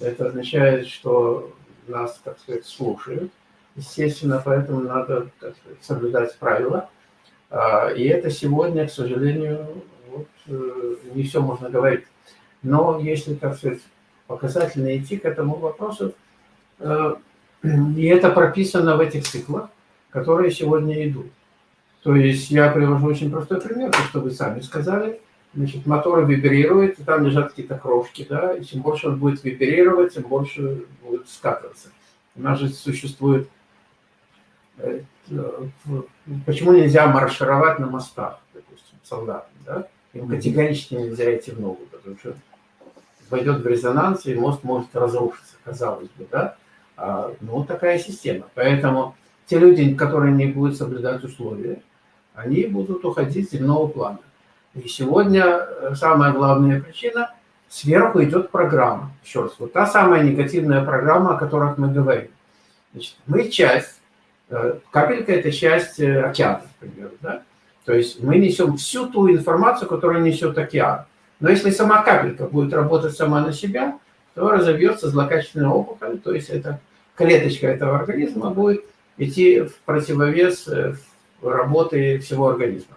Это означает, что нас, так сказать, слушают, естественно, поэтому надо сказать, соблюдать правила. А, и это сегодня, к сожалению, вот, э, не все можно говорить. Но если, так сказать, показательно идти к этому вопросу, э, и это прописано в этих циклах, которые сегодня идут. То есть я привожу очень простой пример, то, что вы сами сказали. Значит, мотор вибрирует, и там лежат какие-то крошки, да, и чем больше он будет вибрировать, тем больше будет скатываться. У нас же существует... Э, почему нельзя маршировать на мостах, допустим, солдатам, да? Им категорически нельзя идти в ногу, потому что войдет в резонанс, и мост может разрушиться, казалось бы, да? А, ну, такая система. Поэтому те люди, которые не будут соблюдать условия, они будут уходить с земного плана. И сегодня э, самая главная причина – сверху идет программа. Еще раз, вот та самая негативная программа, о которой мы говорим. Значит, мы часть, э, капелька – это часть э, океана, например, да? То есть мы несем всю ту информацию, которую несет океан. Но если сама капелька будет работать сама на себя, то разовьется злокачественная опухоль, то есть эта клеточка этого организма будет идти в противовес работы всего организма.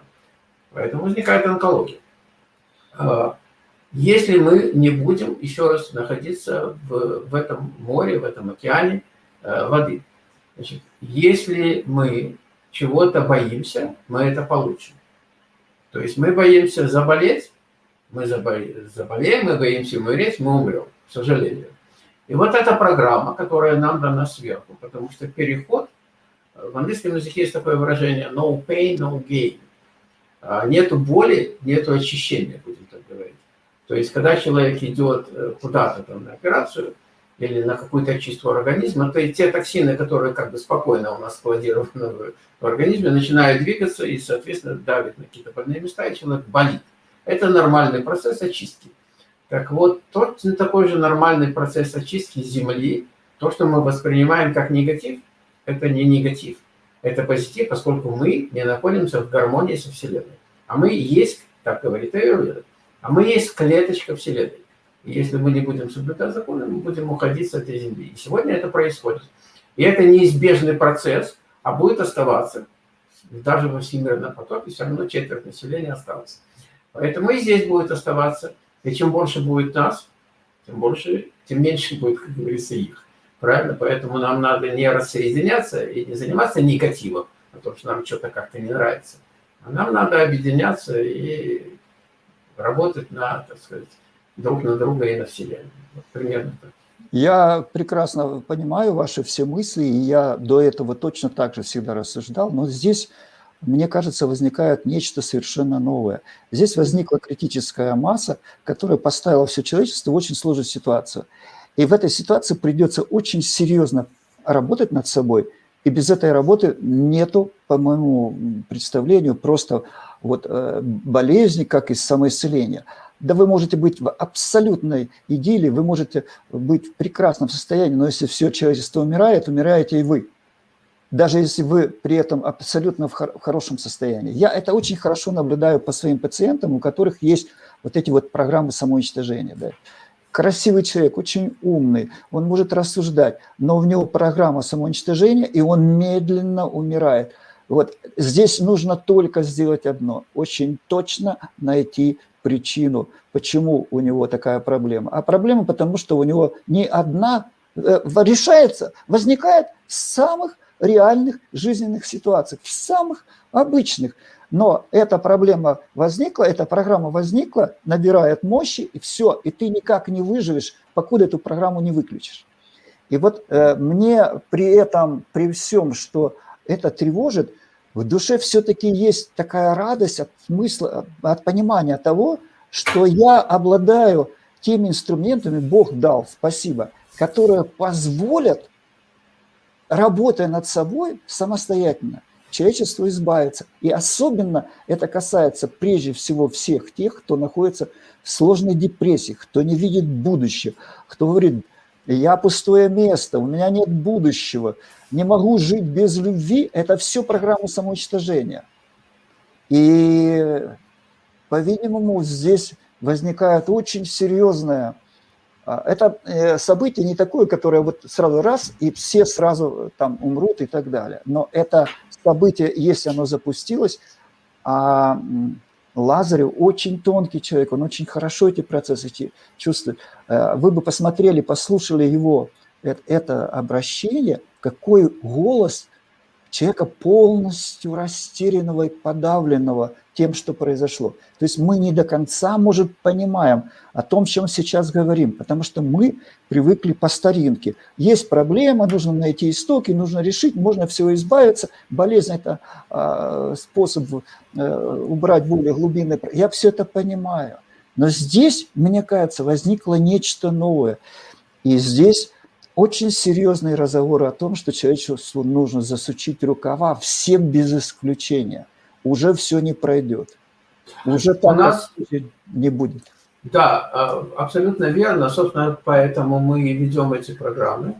Поэтому возникает онкология. А, если мы не будем еще раз находиться в, в этом море, в этом океане э, воды. Значит, если мы чего-то боимся, мы это получим. То есть мы боимся заболеть, мы заболеем, мы боимся умереть, мы умрем, к сожалению. И вот эта программа, которая нам дана сверху, потому что переход, в английском языке есть такое выражение no pain, no gain. А, нету боли, нету очищения, будем так говорить. То есть, когда человек идет э, куда-то там на операцию или на какую-то очистку организма, то и те токсины, которые как бы спокойно у нас складированы в организме, начинают двигаться и, соответственно, давят на какие-то больные места, и человек болит. Это нормальный процесс очистки. Так вот, тот такой же нормальный процесс очистки Земли, то, что мы воспринимаем как негатив, это не негатив это позитив, поскольку мы не находимся в гармонии со Вселенной. А мы есть, так говорит Аюрведа, а мы есть клеточка Вселенной. И если мы не будем соблюдать законы, мы будем уходить с этой Земли. И сегодня это происходит. И это неизбежный процесс, а будет оставаться. Даже во всемирном потоке все равно четверть населения осталось. Поэтому и здесь будет оставаться. И чем больше будет нас, тем больше, тем меньше будет, как говорится, их. Правильно? Поэтому нам надо не рассоединяться и не заниматься негативом, а то, что нам что-то как-то не нравится. А нам надо объединяться и работать на, так сказать, друг на друга и на Вселенную. Вот примерно так. Я прекрасно понимаю ваши все мысли, и я до этого точно так же всегда рассуждал, но здесь, мне кажется, возникает нечто совершенно новое. Здесь возникла критическая масса, которая поставила все человечество в очень сложную ситуацию. И в этой ситуации придется очень серьезно работать над собой. И без этой работы нету, по моему представлению, просто вот э, болезни, как и самоисцеления. Да вы можете быть в абсолютной идиллии, вы можете быть в прекрасном состоянии, но если все человечество умирает, умираете и вы. Даже если вы при этом абсолютно в, хор в хорошем состоянии. Я это очень хорошо наблюдаю по своим пациентам, у которых есть вот эти вот программы самоуничтожения. Да красивый человек, очень умный, он может рассуждать, но у него программа самоуничтожения, и он медленно умирает. Вот здесь нужно только сделать одно, очень точно найти причину, почему у него такая проблема. А проблема потому, что у него не одна э, решается, возникает в самых реальных жизненных ситуациях, в самых обычных. Но эта проблема возникла, эта программа возникла, набирает мощи, и все, и ты никак не выживешь, покуда эту программу не выключишь. И вот э, мне при этом, при всем, что это тревожит, в душе все-таки есть такая радость от смысла, от понимания того, что я обладаю теми инструментами, Бог дал, спасибо, которые позволят, работая над собой самостоятельно, человечеству избавиться. И особенно это касается прежде всего всех тех, кто находится в сложной депрессии, кто не видит будущего, кто говорит, я пустое место, у меня нет будущего, не могу жить без любви. Это все программа самоуничтожения. И, по-видимому, здесь возникает очень серьезная это э, событие не такое, которое вот сразу раз, и все сразу там умрут и так далее. Но это событие, если оно запустилось, а Лазарев очень тонкий человек, он очень хорошо эти процессы чувствует. Э, вы бы посмотрели, послушали его это обращение, какой голос человека полностью растерянного и подавленного тем, что произошло. То есть мы не до конца, может, понимаем о том, чем сейчас говорим, потому что мы привыкли по старинке. Есть проблема, нужно найти истоки, нужно решить, можно всего избавиться. Болезнь – это э, способ э, убрать более глубинные... Я все это понимаю. Но здесь, мне кажется, возникло нечто новое. И здесь очень серьезный разговор о том, что человечеству нужно засучить рукава всем без исключения. Уже все не пройдет. Уже У нас не будет. Да, а, абсолютно верно. Собственно, поэтому мы ведем эти программы.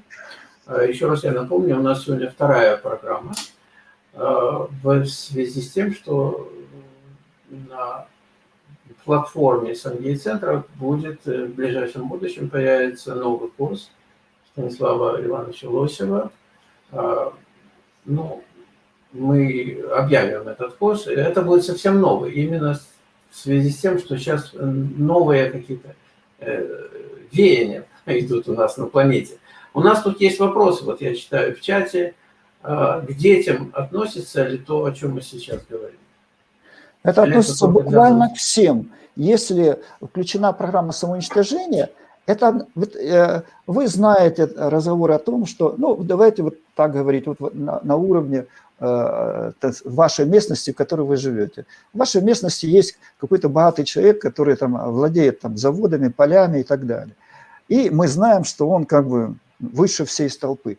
А, еще раз я напомню, у нас сегодня вторая программа а, в связи с тем, что на платформе Сангей-центра будет э, в ближайшем будущем появится новый курс – Станислава Ивановича Лосева. А, ну, мы объявим этот курс. Это будет совсем новый, именно в связи с тем, что сейчас новые какие-то э, веяния идут у нас на планете. У нас тут есть вопросы, вот я читаю в чате, а, к детям относится ли то, о чем мы сейчас говорим? Это Или относится это буквально к всем. Если включена программа самоуничтожения – это э, вы знаете разговор о том, что, ну, давайте вот так говорить, вот на, на уровне э, вашей местности, в которой вы живете. В вашей местности есть какой-то богатый человек, который там владеет там заводами, полями и так далее. И мы знаем, что он как бы выше всей столпы.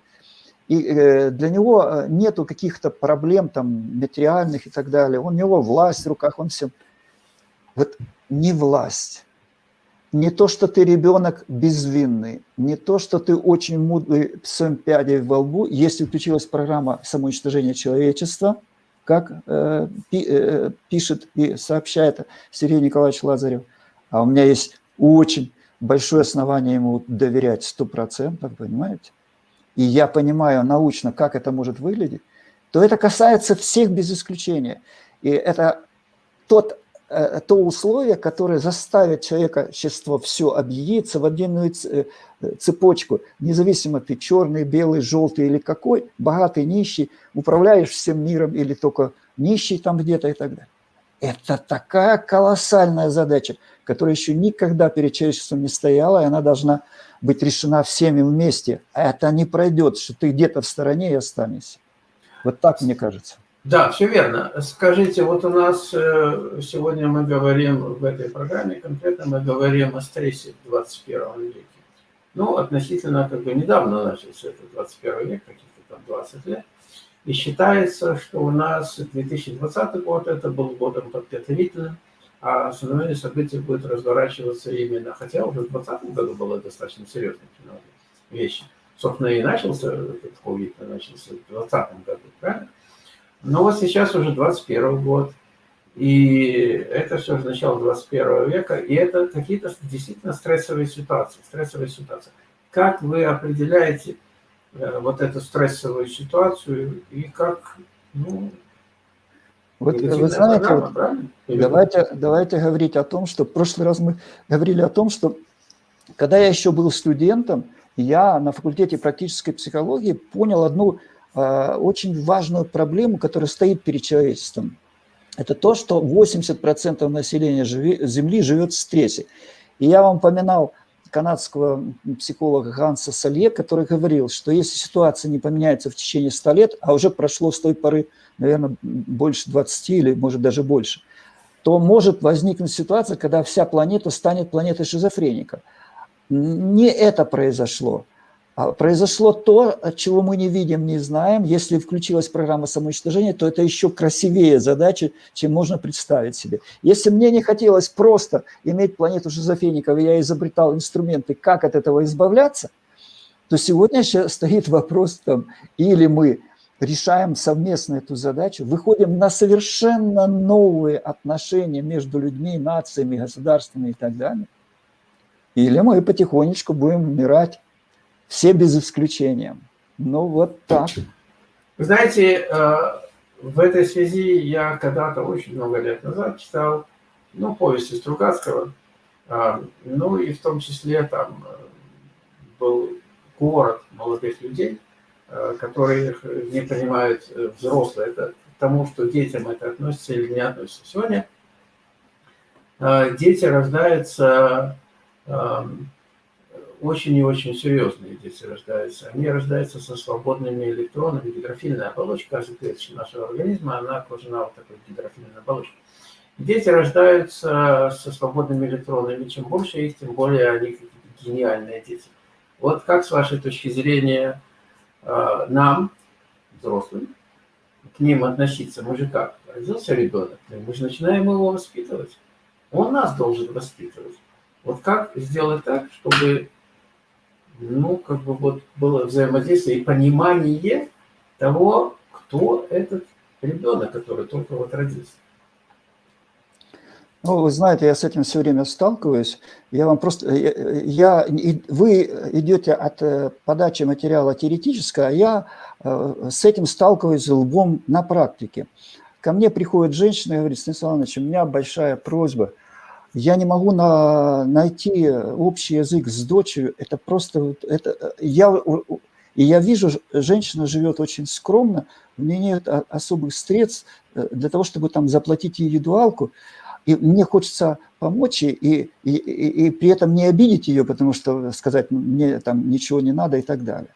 И э, для него нету каких-то проблем там материальных и так далее. У него власть в руках, он всем. Вот не власть не то, что ты ребенок безвинный, не то, что ты очень мудрый с пядей во лбу, если включилась программа самоуничтожения человечества, как э, пи, э, пишет и сообщает Сергей Николаевич Лазарев, а у меня есть очень большое основание ему доверять 100%, понимаете? И я понимаю научно, как это может выглядеть, то это касается всех без исключения. И это тот то условие, которое заставит человечество все объединиться в отдельную э, цепочку, независимо ты черный, белый, желтый или какой, богатый, нищий, управляешь всем миром или только нищий там где-то и так далее. Это такая колоссальная задача, которая еще никогда перед человечеством не стояла, и она должна быть решена всеми вместе. А это не пройдет, что ты где-то в стороне и останешься. Вот так мне кажется. Да, все верно. Скажите, вот у нас э, сегодня мы говорим в этой программе, конкретно мы говорим о стрессе в 21 веке. Ну, относительно как бы недавно начался этот 21 век, каких-то там 20 лет. И считается, что у нас 2020 год это был годом подготовительным, а основные события будут разворачиваться именно, хотя уже в 2020 году было достаточно серьезные вещи. Собственно, и начался этот COVID, начался в 2020 году, правильно? Но вот сейчас уже 21 год, и это все же начало 21 века, и это какие-то действительно стрессовые ситуации, стрессовые ситуации. Как вы определяете э, вот эту стрессовую ситуацию и как, ну, вот вы знаете, вот, давайте, давайте говорить о том, что в прошлый раз мы говорили о том, что когда я еще был студентом, я на факультете практической психологии понял одну очень важную проблему, которая стоит перед человечеством. Это то, что 80% населения Земли живет в стрессе. И я вам упоминал канадского психолога Ганса Салье, который говорил, что если ситуация не поменяется в течение 100 лет, а уже прошло с той поры, наверное, больше 20 или, может, даже больше, то может возникнуть ситуация, когда вся планета станет планетой шизофреника. Не это произошло. А произошло то, чего мы не видим, не знаем. Если включилась программа самоуничтожения, то это еще красивее задача, чем можно представить себе. Если мне не хотелось просто иметь планету шизофреников, и я изобретал инструменты, как от этого избавляться, то сегодня еще стоит вопрос, там, или мы решаем совместно эту задачу, выходим на совершенно новые отношения между людьми, нациями, государствами и так далее, или мы потихонечку будем умирать все без исключения. Ну, вот так. Вы знаете, э, в этой связи я когда-то, очень много лет назад, читал, ну, повести Стругацкого, э, ну, и в том числе там э, был город молодых людей, которые не понимают взрослые. Это тому, что детям это относится или не относится. Сегодня дети рождаются очень и очень серьезные дети рождаются. Они рождаются со свободными электронами. Гидрофильная оболочка каждой клеточки нашего организма, она окружена вот такой гидрофильной оболочкой. Дети рождаются со свободными электронами. Чем больше их, тем более они гениальные дети. Вот как с вашей точки зрения э, нам, взрослым, к ним относиться? Мы же как? Родился ребенок, мы же начинаем его воспитывать. Он нас должен воспитывать. Вот как сделать так, чтобы ну, как бы вот было взаимодействие и понимание того, кто этот ребенок, который только вот родился. Ну, вы знаете, я с этим все время сталкиваюсь. Я вам просто, я, вы идете от э, подачи материала теоретического, а я э, с этим сталкиваюсь лбом на практике. Ко мне приходит женщина и говорит, Станислав Иванович, у меня большая просьба. Я не могу на, найти общий язык с дочерью. Это просто, это, я, и я вижу, женщина живет очень скромно, у нее нет особых средств э, для того, чтобы там заплатить индивидуалку. И мне хочется помочь и, и, и, и при этом не обидеть ее, потому что сказать, мне там ничего не надо и так далее.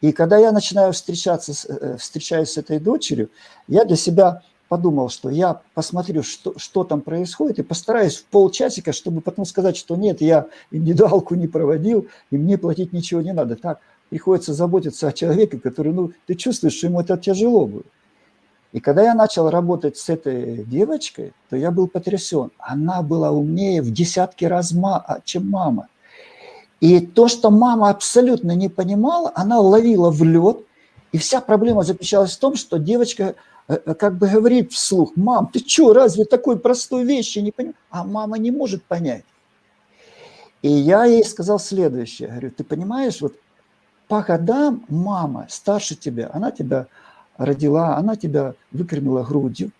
И когда я начинаю встречаться, э, встречаюсь с этой дочерью, я для себя подумал, что я посмотрю, что, что там происходит, и постараюсь в полчасика, чтобы потом сказать, что нет, я индивидуалку не проводил, и мне платить ничего не надо. Так, приходится заботиться о человеке, который, ну, ты чувствуешь, что ему это тяжело будет. И когда я начал работать с этой девочкой, то я был потрясен. Она была умнее в десятки раз, а, чем мама. И то, что мама абсолютно не понимала, она ловила в лед. И вся проблема заключалась в том, что девочка как бы говорит вслух, мам, ты что, разве такой простой вещи не понимаешь? А мама не может понять. И я ей сказал следующее, говорю, ты понимаешь, вот по годам мама старше тебя, она тебя родила, она тебя выкормила грудью.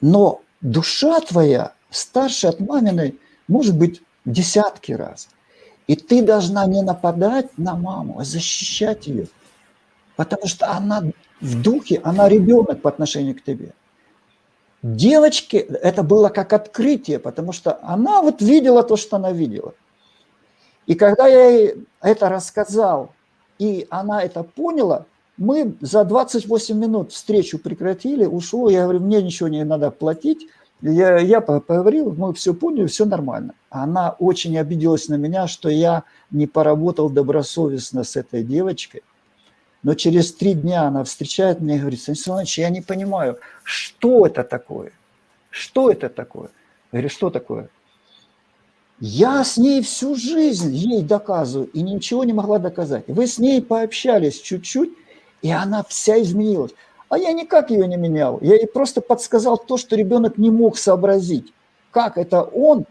Но душа твоя старше от маминой может быть десятки раз. И ты должна не нападать на маму, а защищать ее. Потому что она в духе, она ребенок по отношению к тебе. Девочке это было как открытие, потому что она вот видела то, что она видела. И когда я ей это рассказал, и она это поняла, мы за 28 минут встречу прекратили, ушло, я говорю, мне ничего не надо платить. Я, я поговорил, мы все поняли, все нормально. Она очень обиделась на меня, что я не поработал добросовестно с этой девочкой. Но через три дня она встречает меня и говорит, Станислав Иванович, я не понимаю, что это такое? Что это такое? Я говорю, что такое? Я с ней всю жизнь ей доказываю и ничего не могла доказать. Вы с ней пообщались чуть-чуть, и она вся изменилась. А я никак ее не менял. Я ей просто подсказал то, что ребенок не мог сообразить. Как это он,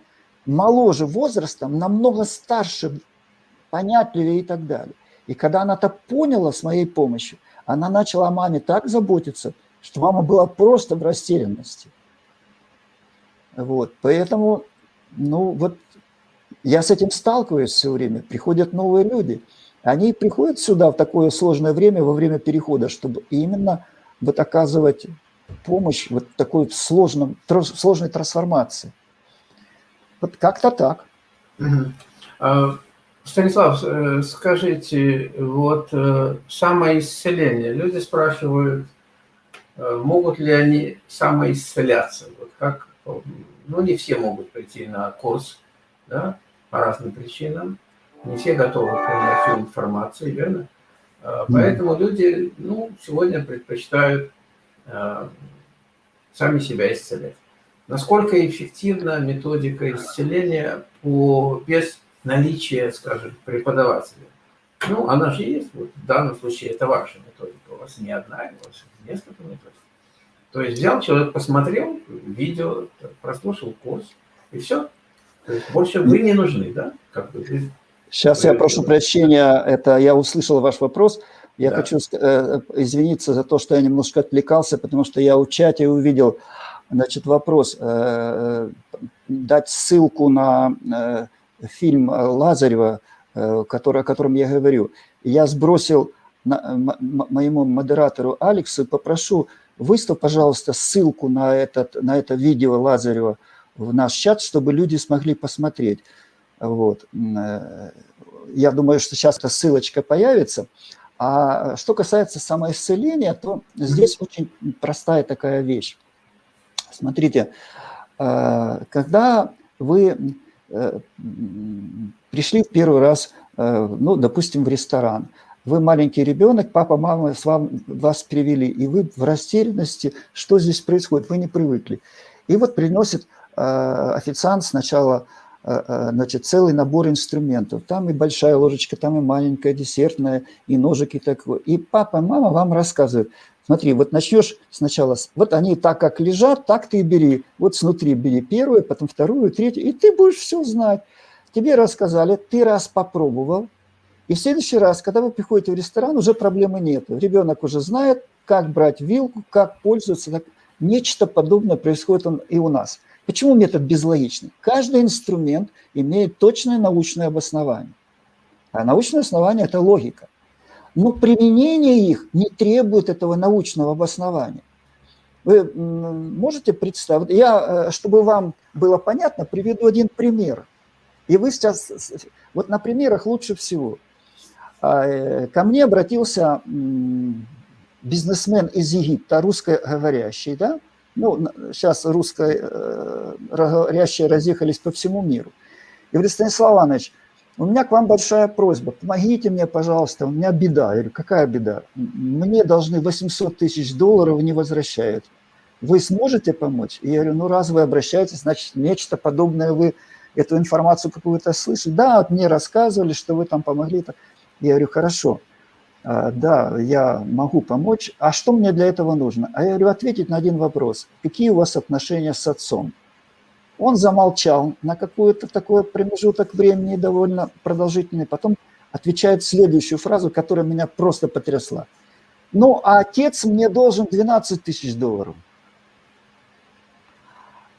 моложе возрастом, намного старше, понятливее и так далее. И когда она это поняла с моей помощью, она начала о маме так заботиться, что мама была просто в растерянности. Вот, поэтому, ну вот, я с этим сталкиваюсь все время. Приходят новые люди – они приходят сюда в такое сложное время, во время перехода, чтобы именно вот оказывать помощь вот такой сложном, сложной трансформации. Вот как-то так. А, Станислав, э, скажите, вот э, самоисцеление. Люди спрашивают, э, могут ли они самоисцеляться. Вот как, ну, не все могут прийти на курс, да, по разным причинам. Не все готовы принять всю информацию, верно? А, поэтому люди ну, сегодня предпочитают сами себя исцелять. Насколько эффективна методика исцеления по, без наличия, скажем, преподавателя? Ну, она же есть. Вот в данном случае это ваша методика. У вас не одна, у вас несколько методик. То есть взял человек, посмотрел видео, прослушал курс, и все. То есть больше вы не нужны, да? Как бы Сейчас я прошу прощения, это я услышал ваш вопрос. Я да. хочу э, извиниться за то, что я немножко отвлекался, потому что я у чате увидел значит, вопрос, э, дать ссылку на э, фильм Лазарева э, который, о котором я говорю. Я сбросил на, моему модератору Алексу попрошу, выставь, пожалуйста, ссылку на, этот, на это видео Лазарева в наш чат, чтобы люди смогли посмотреть. Вот. Э, я думаю, что сейчас эта ссылочка появится. А что касается самоисцеления, то здесь очень простая такая вещь. Смотрите, э, когда вы э, пришли в первый раз, ну, допустим, в ресторан, вы маленький ребенок, папа, мама с вам, вас привели, и вы в растерянности, что здесь происходит, вы не привыкли. И вот приносит официант сначала Э, э, значит, целый набор инструментов. Там и большая ложечка, там и маленькая десертная, и ножик и такое. И папа, мама вам рассказывают, смотри, вот начнешь сначала, вот они так как лежат, так ты и бери. Вот снутри бери первую, потом вторую, третью, и ты будешь все знать. Тебе рассказали, ты раз попробовал, и в следующий раз, когда вы приходите в ресторан, уже проблемы нет. Ребенок уже знает, как брать вилку, как пользоваться. Нечто подобное происходит и у нас. Почему метод безлогичный? Каждый инструмент имеет точное научное обоснование. А научное основание – это логика. Но применение их не требует этого научного обоснования. Вы можете представить, я, э, чтобы вам было понятно, приведу один пример. И вы сейчас, вот на примерах лучше всего. А, э, ко мне обратился бизнесмен из Египта, русскоговорящий, да, ну, сейчас русскоговорящие э, разъехались по всему миру. И говорит, Станислав Иванович, у меня к вам большая просьба, помогите мне, пожалуйста, у меня беда. Я говорю, какая беда? Мне должны 800 тысяч долларов не возвращают. Вы сможете помочь? И я говорю, ну раз вы обращаетесь, значит, нечто подобное вы, эту информацию какую-то слышали. Да, мне рассказывали, что вы там помогли. Я говорю, хорошо. А, да, я могу помочь. А что мне для этого нужно? А я говорю, ответить на один вопрос. Какие у вас отношения с отцом? Он замолчал на какой-то такой промежуток времени довольно продолжительный. Потом отвечает следующую фразу, которая меня просто потрясла. Ну, а отец мне должен 12 тысяч долларов.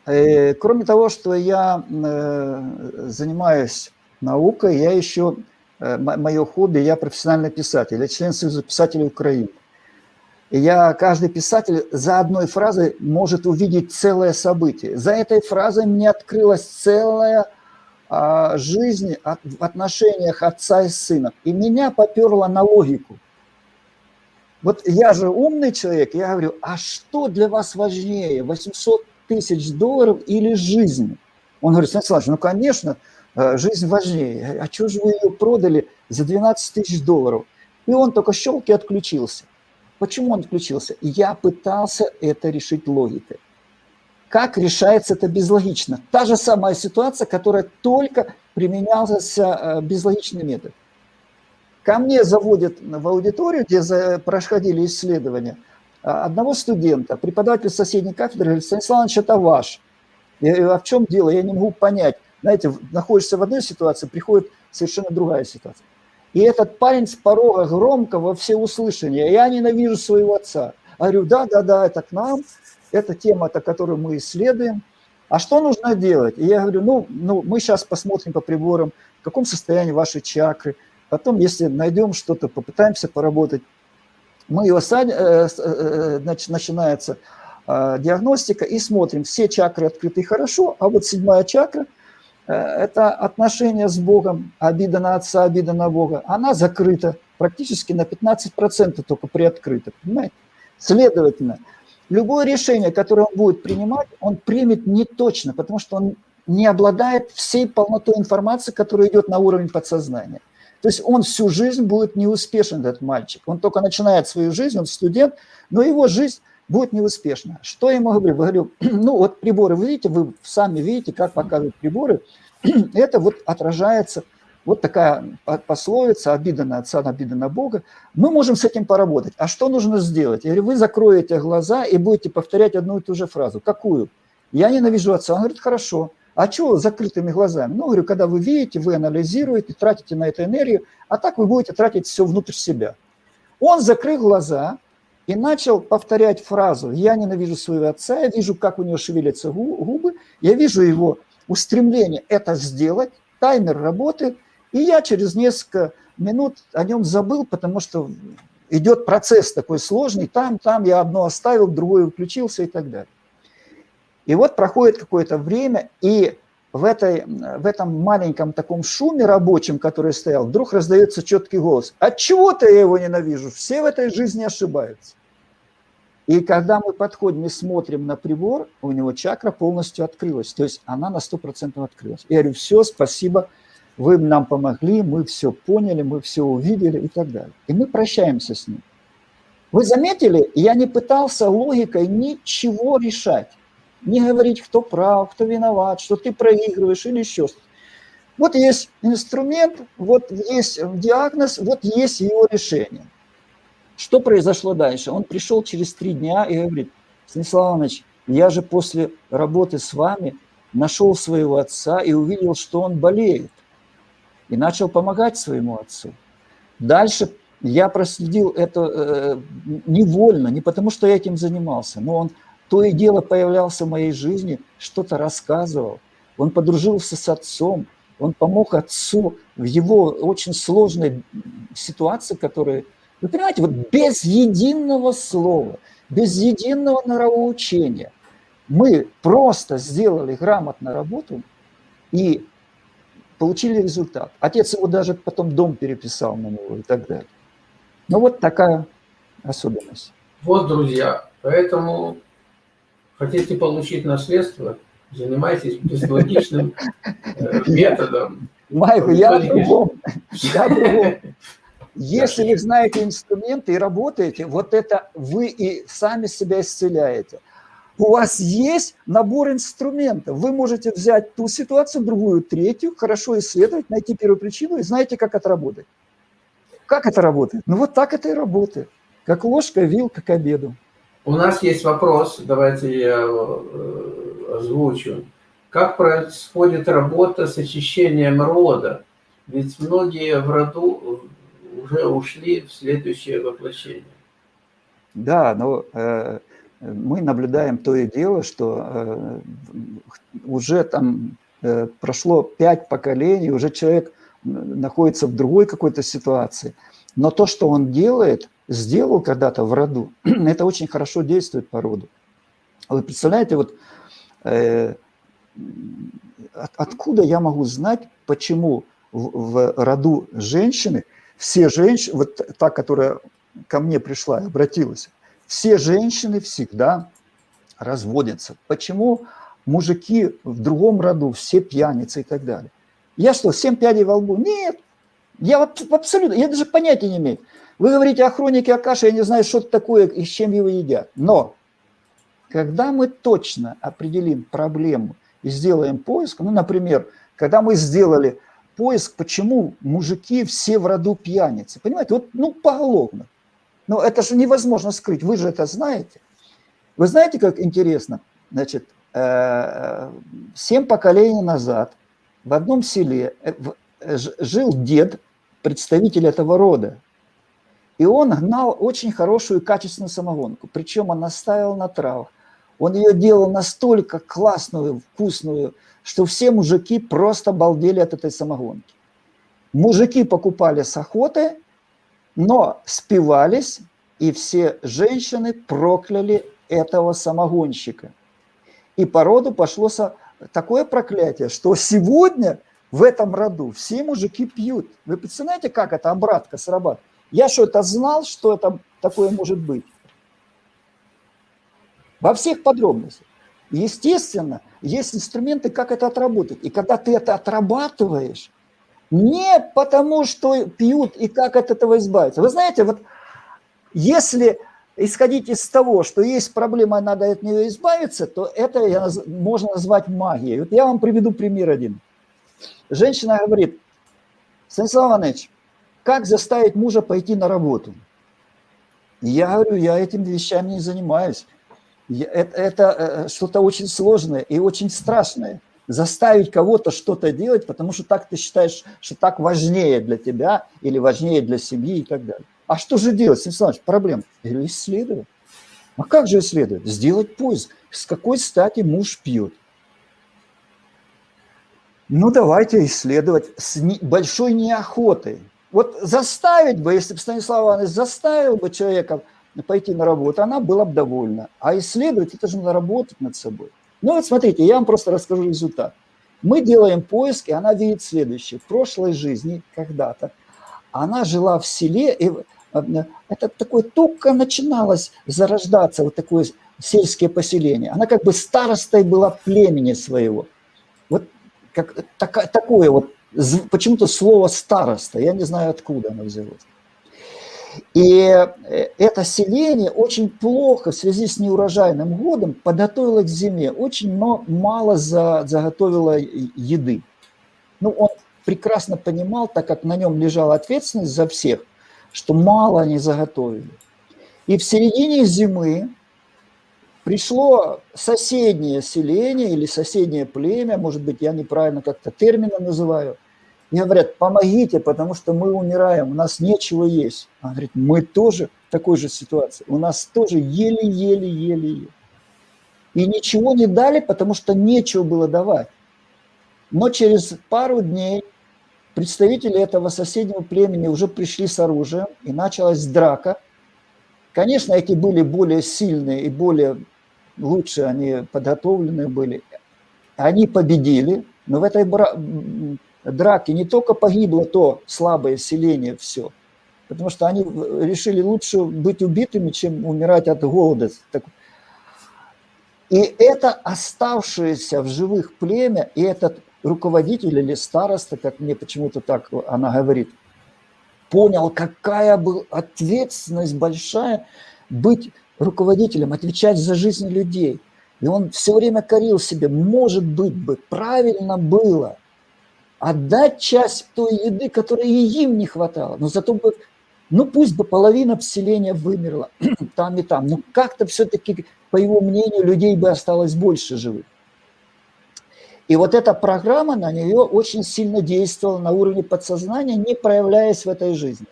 И, э, кроме того, что я э, занимаюсь наукой, я еще Э, мое хобби, я профессиональный писатель, я член Союза писателей Украины. Я, каждый писатель за одной фразой может увидеть целое событие. За этой фразой мне открылась целая а, жизнь от, в отношениях отца и сына. И меня поперло на логику. Вот я же умный человек, я говорю, а что для вас важнее, 800 тысяч долларов или жизнь? Он говорит, Станислав ну, конечно, Э, жизнь важнее. А что же вы ее продали за 12 тысяч долларов? И он только щелк и отключился. Почему он отключился? Я пытался это решить логикой. Как решается это безлогично? Та же самая ситуация, которая только применялся э, безлогичный метод. Ко мне заводят в аудиторию, где происходили исследования, э, одного студента, преподаватель соседней кафедры, говорит, Станислав Иванович, это ваш. Я говорю, а в чем дело? Я не могу понять знаете, находишься в одной ситуации, приходит совершенно другая ситуация. И этот парень с порога громко во всеуслышание, я ненавижу своего отца. Говорю, да, да, да, это к нам, это тема, -то, которую мы исследуем. А что нужно делать? И я говорю, ну, ну, мы сейчас посмотрим по приборам, в каком состоянии ваши чакры. Потом, если найдем что-то, попытаемся поработать. Мы его садим, э, э, значит, начинается э, диагностика и смотрим, все чакры открыты хорошо, а вот седьмая чакра – Э, это отношение с Богом, обида на отца, обида на Бога, она закрыта практически на 15% только приоткрыта, понимаете? Следовательно, любое решение, которое он будет принимать, он примет не точно, потому что он не обладает всей полнотой информации, которая идет на уровень подсознания. То есть он всю жизнь будет неуспешен, этот мальчик. Он только начинает свою жизнь, он студент, но его жизнь будет неуспешна. Что я ему говорю? Говорю, ну вот приборы, вы видите, вы сами видите, как показывают приборы, это вот отражается, вот такая пословица, обида на отца, обида на Бога. Мы можем с этим поработать. А что нужно сделать? Я говорю, вы закроете глаза и будете повторять одну и ту же фразу. Какую? Я ненавижу отца. Он говорит, хорошо. А что закрытыми глазами? Ну, говорю, когда вы видите, вы анализируете, тратите на это энергию, а так вы будете тратить все внутрь себя. Он закрыл глаза, и начал повторять фразу «я ненавижу своего отца», я вижу, как у него шевелятся губы, я вижу его устремление это сделать, таймер работает, И я через несколько минут о нем забыл, потому что идет процесс такой сложный, там, там я одно оставил, другое включился и так далее. И вот проходит какое-то время, и в, этой, в этом маленьком таком шуме рабочем, который стоял, вдруг раздается четкий голос. От чего-то я его ненавижу, все в этой жизни ошибаются. И когда мы подходим и смотрим на прибор, у него чакра полностью открылась, то есть она на 100% открылась. Я говорю, все, спасибо, вы нам помогли, мы все поняли, мы все увидели и так далее. И мы прощаемся с ним. Вы заметили, я не пытался логикой ничего решать не говорить, кто прав, кто виноват, что ты проигрываешь или еще что-то. Вот есть инструмент, вот есть диагноз, вот есть его решение. Что произошло дальше? Он пришел через три дня и говорит, Станислав Иванович, я же после работы с вами нашел своего отца и увидел, что он болеет. И начал помогать своему отцу. Дальше я проследил это э, невольно, не потому что я этим занимался, но он то и дело появлялся в моей жизни, что-то рассказывал. Он подружился с отцом, он помог отцу в его очень сложной ситуации, которая... Вы понимаете, вот без единого слова, без единого норовоучения мы просто сделали грамотно работу и получили результат. Отец его даже потом дом переписал на него и так далее. Ну вот такая особенность. Вот, друзья, поэтому Хотите получить наследство? Занимайтесь безлогичным э, методом. Майкл, я другом. Я другом. Если вы знаете инструменты и работаете, вот это вы и сами себя исцеляете. У вас есть набор инструментов. Вы можете взять ту ситуацию, другую, третью, хорошо исследовать, найти первую причину и знаете, как это работает. Как это работает? Ну вот так это и работает. Как ложка, вилка к обеду. У нас есть вопрос, давайте я э, озвучу. Как происходит работа с очищением рода? Ведь многие в роду уже ушли в следующее воплощение. Да, но э, мы наблюдаем то и дело, что э, уже там э, прошло пять поколений, уже человек находится в другой какой-то ситуации. Но то, что он делает – сделал когда-то в роду, это очень хорошо действует по роду. Вы представляете, вот э, от, откуда я могу знать, почему в, в роду женщины, все женщины, вот та, которая ко мне пришла и обратилась, все женщины всегда разводятся. Почему мужики в другом роду все пьяницы и так далее? Я что, семь пядей во лбу? Нет. Я абсолютно, я даже понятия не имею. Вы говорите о хронике Акаши, я не знаю, что это такое и с чем его едят. Но когда мы точно определим проблему и сделаем поиск, ну, например, когда мы сделали поиск, почему мужики все в роду пьяницы, понимаете, вот, ну, поголовно. Но это же невозможно скрыть, вы же это знаете. Вы знаете, как интересно? Значит, э, семь поколений назад в одном селе э, жил дед, представитель этого рода, и он гнал очень хорошую качественную самогонку. Причем он наставил на травах. Он ее делал настолько классную, вкусную, что все мужики просто балдели от этой самогонки. Мужики покупали с охоты, но спивались, и все женщины прокляли этого самогонщика. И по роду пошло такое проклятие, что сегодня в этом роду все мужики пьют. Вы представляете, как эта обратка срабатывает? Я что, это знал, что это такое может быть? Во всех подробностях. Естественно, есть инструменты, как это отработать. И когда ты это отрабатываешь, не потому, что пьют и как от этого избавиться. Вы знаете, вот если исходить из того, что есть проблема, надо от нее избавиться, то это можно назвать магией. Вот я вам приведу пример один. Женщина говорит, Станислав Иванович, как заставить мужа пойти на работу? Я говорю, я этим вещами не занимаюсь. Это, это э, что-то очень сложное и очень страшное. Заставить кого-то что-то делать, потому что так ты считаешь, что так важнее для тебя или важнее для семьи и так далее. А что же делать, Станислав Иванович? Проблем. Я исследовать. А как же исследовать? Сделать поиск. С какой стати муж пьет? Ну, давайте исследовать с не, большой неохотой. Вот заставить бы, если бы Станислав Иванович заставил бы человека пойти на работу, она была бы довольна. А исследовать, это же надо работать над собой. Ну вот смотрите, я вам просто расскажу результат. Мы делаем поиски, она видит следующее. В прошлой жизни когда-то она жила в селе, и э, это такое только начиналось зарождаться, вот такое сельское поселение. Она как бы старостой была племени своего. Вот как, так, такое вот, почему-то слово староста, я не знаю, откуда оно взялось. И э, это селение очень плохо в связи с неурожайным годом подготовило к зиме, очень мало заготовило еды. Ну, он прекрасно понимал, так как на нем лежала ответственность за всех, что мало они заготовили. И в середине зимы пришло соседнее селение или соседнее племя, может быть, я неправильно как-то термины называю, и говорят, помогите, потому что мы умираем, у нас нечего есть. Он говорит, мы тоже в такой же ситуации, у нас тоже еле-еле-еле-еле. И ничего не дали, потому что нечего было давать. Но через пару дней представители этого соседнего племени уже пришли с оружием, и началась драка. Конечно, эти были более сильные и более лучше они подготовленные были. Они победили, но в этой драке не только погибло то слабое селение все, потому что они решили лучше быть убитыми, чем умирать от голода. И это оставшееся в живых племя, и этот руководитель или староста, как мне почему-то так она говорит, понял, какая была ответственность большая быть руководителем, отвечать за жизнь людей. И он все время корил себе, может быть бы, правильно было отдать часть той еды, которой и им не хватало, но зато бы, ну пусть бы половина поселения вымерла там и там, но как-то все-таки, по его мнению, людей бы осталось больше живых. И вот эта программа на нее очень сильно действовала на уровне подсознания, не проявляясь в этой жизни.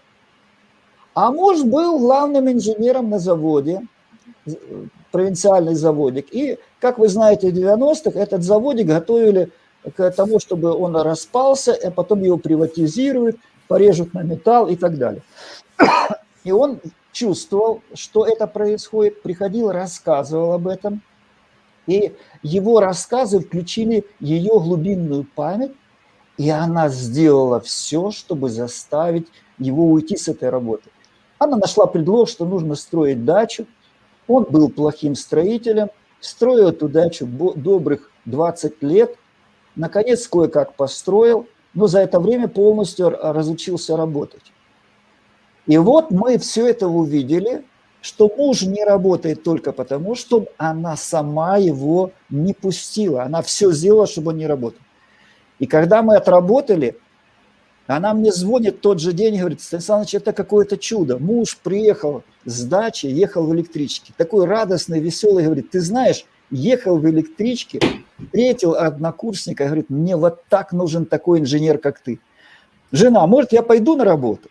А муж был главным инженером на заводе, провинциальный заводик. И, как вы знаете, в 90-х этот заводик готовили к тому, чтобы он распался, а потом его приватизируют, порежут на металл и так далее. И он чувствовал, что это происходит, приходил, рассказывал об этом – и его рассказы включили ее глубинную память, и она сделала все, чтобы заставить его уйти с этой работы. Она нашла предлог, что нужно строить дачу. Он был плохим строителем, строил эту дачу добрых 20 лет, наконец кое-как построил, но за это время полностью разучился работать. И вот мы все это увидели, что муж не работает только потому, что она сама его не пустила. Она все сделала, чтобы он не работал. И когда мы отработали, она мне звонит тот же день и говорит, Станислав Ильич, это какое-то чудо. Муж приехал с дачи, ехал в электричке. Такой радостный, веселый, говорит, ты знаешь, ехал в электричке, встретил однокурсника, говорит, мне вот так нужен такой инженер, как ты. Жена, может, я пойду на работу?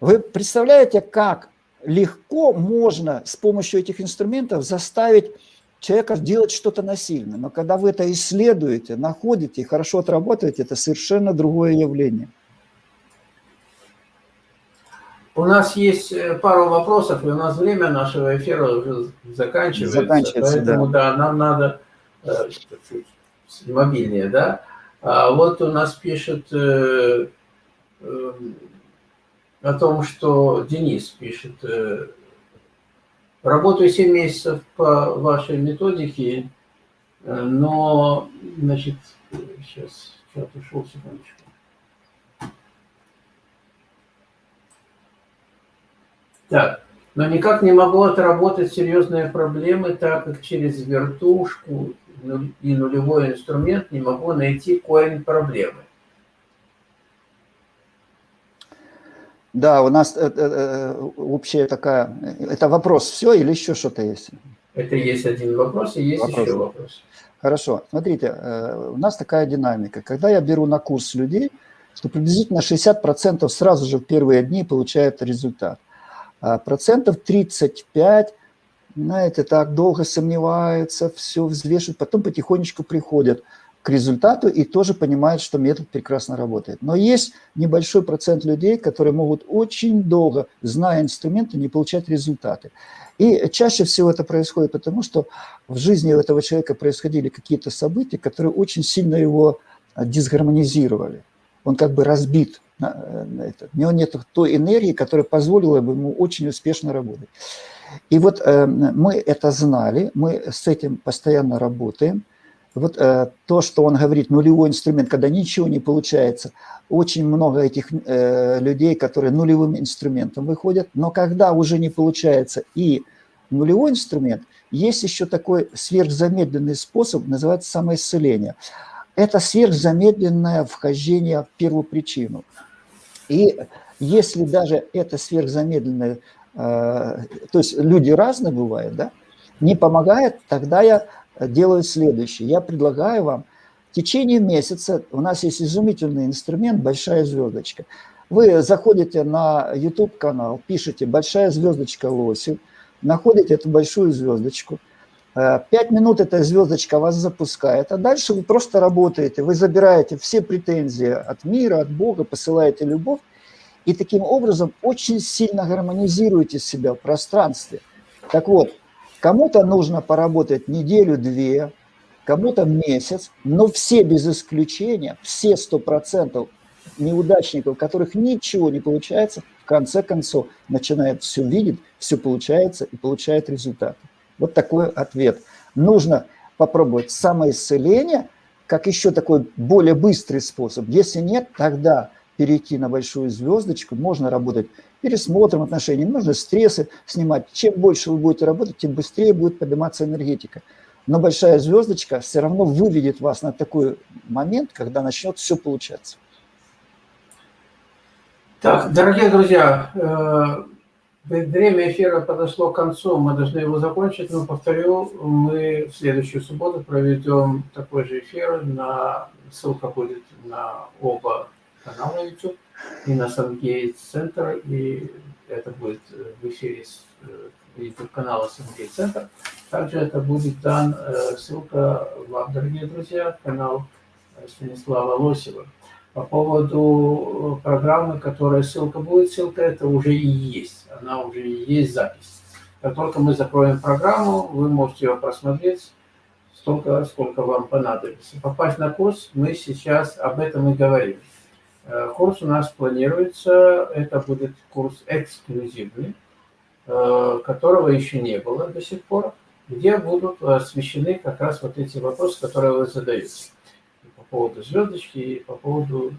Вы представляете, как легко можно с помощью этих инструментов заставить человека делать что-то насильно. Но когда вы это исследуете, находите и хорошо отработаете, это совершенно другое явление. У нас есть э, пару вопросов, и у нас время нашего эфира уже заканчивается. Заканчивается, поэтому, да. да, нам надо э, мобильнее, да. А вот у нас пишет э, э, о том, что Денис пишет, э, работаю 7 месяцев по вашей методике, э, но, значит, сейчас, чат ушел, секундочку. Так, но никак не могу отработать серьезные проблемы, так как через вертушку и нулевой инструмент не могу найти корень проблемы. Да, у нас э, э, э, общая такая... Это вопрос все или еще что-то есть? Это есть один вопрос и есть вопрос. еще вопрос. Хорошо. Смотрите, у нас такая динамика. Когда я беру на курс людей, то приблизительно 60% сразу же в первые дни получают результат. А процентов 35 знаете, так долго сомневаются, все взвешивают, потом потихонечку приходят к результату и тоже понимают, что метод прекрасно работает. Но есть небольшой процент людей, которые могут очень долго, зная инструменты, не получать результаты. И чаще всего это происходит потому, что в жизни этого человека происходили какие-то события, которые очень сильно его дисгармонизировали. Он как бы разбит. На, на это. У него нет той энергии, которая позволила бы ему очень успешно работать. И вот э, мы это знали, мы с этим постоянно работаем. Вот э, то, что он говорит, нулевой инструмент, когда ничего не получается, очень много этих э, людей, которые нулевым инструментом выходят, но когда уже не получается и нулевой инструмент, есть еще такой сверхзамедленный способ, называется самоисцеление. Это сверхзамедленное вхождение в первую причину. И если даже это сверхзамедленное, э, то есть люди разные бывают, да, не помогает, тогда я делаю следующее. Я предлагаю вам в течение месяца, у нас есть изумительный инструмент «Большая звездочка». Вы заходите на YouTube-канал, пишите «Большая звездочка Лосев», находите эту большую звездочку, пять минут эта звездочка вас запускает, а дальше вы просто работаете, вы забираете все претензии от мира, от Бога, посылаете любовь, и таким образом очень сильно гармонизируете себя в пространстве. Так вот, кому-то нужно поработать неделю-две, кому-то месяц, но все без исключения, все сто процентов неудачников, у которых ничего не получается, в конце концов начинает все видеть, все получается и получает результаты. Вот такой ответ. Нужно попробовать самоисцеление, как еще такой более быстрый способ. Если нет, тогда перейти на большую звездочку, можно работать пересмотром отношений, нужно стрессы снимать. Чем больше вы будете работать, тем быстрее будет подниматься энергетика. Но большая звездочка все равно выведет вас на такой момент, когда начнет все получаться. Так, дорогие друзья, э, время эфира подошло к концу, мы должны его закончить, но повторю, мы в следующую субботу проведем такой же эфир, на, ссылка будет на оба канала YouTube и на Сангейт Центр, и это будет в эфире с YouTube канала Сангейт Центр. Также это будет дан э, ссылка вам, дорогие друзья, канал Станислава Лосева. По поводу э, программы, которая ссылка будет, ссылка это уже и есть, она уже и есть запись. Как только мы закроем программу, вы можете ее просмотреть столько, сколько вам понадобится. Попасть на курс мы сейчас об этом и говорим. Э, курс у нас планируется, это будет курс эксклюзивный, э, которого еще не было до сих пор, где будут освещены как раз вот эти вопросы, которые вы задаете поводу звездочки и по поводу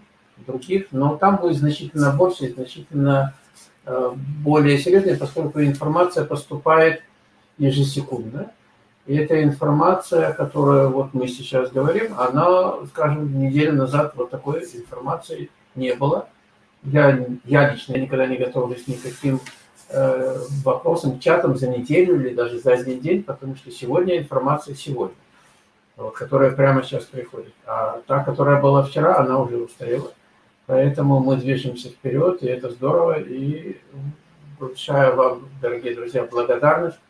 других, но там будет значительно больше, значительно более серьезно, поскольку информация поступает ежесекундно. И эта информация, которую вот мы сейчас говорим, она, скажем, неделю назад вот такой информации не было. Я, я лично никогда не готовлюсь никаким э, вопросам, чатам за неделю или даже за один день, потому что сегодня информация сегодня вот, которая прямо сейчас приходит. А та, которая была вчера, она уже устарела. Поэтому мы движемся вперед, и это здорово. И вручаю вам, дорогие друзья, благодарность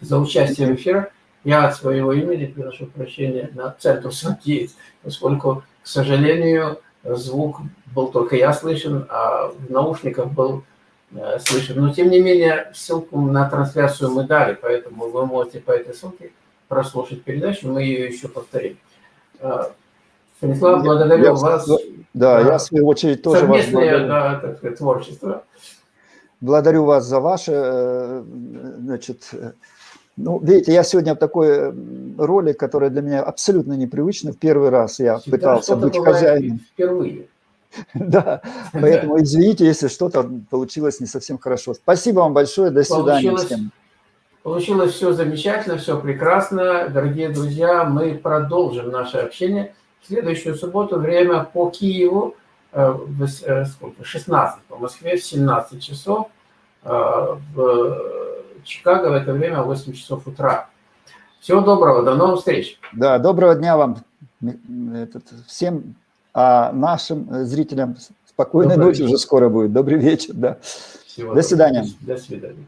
за участие в эфире. Я от своего имени приношу прощения на центр Сангейтс, поскольку, к сожалению, звук был только я слышен, а в наушниках был э, слышен. Но, тем не менее, ссылку на трансляцию мы дали, поэтому вы можете по этой ссылке прослушать передачу, мы ее еще повторим. А, Станислав, благодарю я, вас. Да, я в свою очередь тоже вас благодарю. Да, так сказать, творчество. Благодарю вас за ваше, э, значит, э, ну, видите, я сегодня в такой роли, которая для меня абсолютно непривычна. В первый раз я Всегда пытался быть хозяином. Впервые. Да, поэтому извините, если что-то получилось не совсем хорошо. Спасибо вам большое, до свидания всем. Получилось все замечательно, все прекрасно. Дорогие друзья, мы продолжим наше общение. В следующую субботу время по Киеву э, в 16 э, по Москве в 17 часов. Э, в Чикаго в это время 8 часов утра. Всего доброго, до новых встреч. Да, доброго дня вам всем, а нашим зрителям спокойной Добрый ночи вечер. уже скоро будет. Добрый вечер, да. Всего до свидания. До свидания.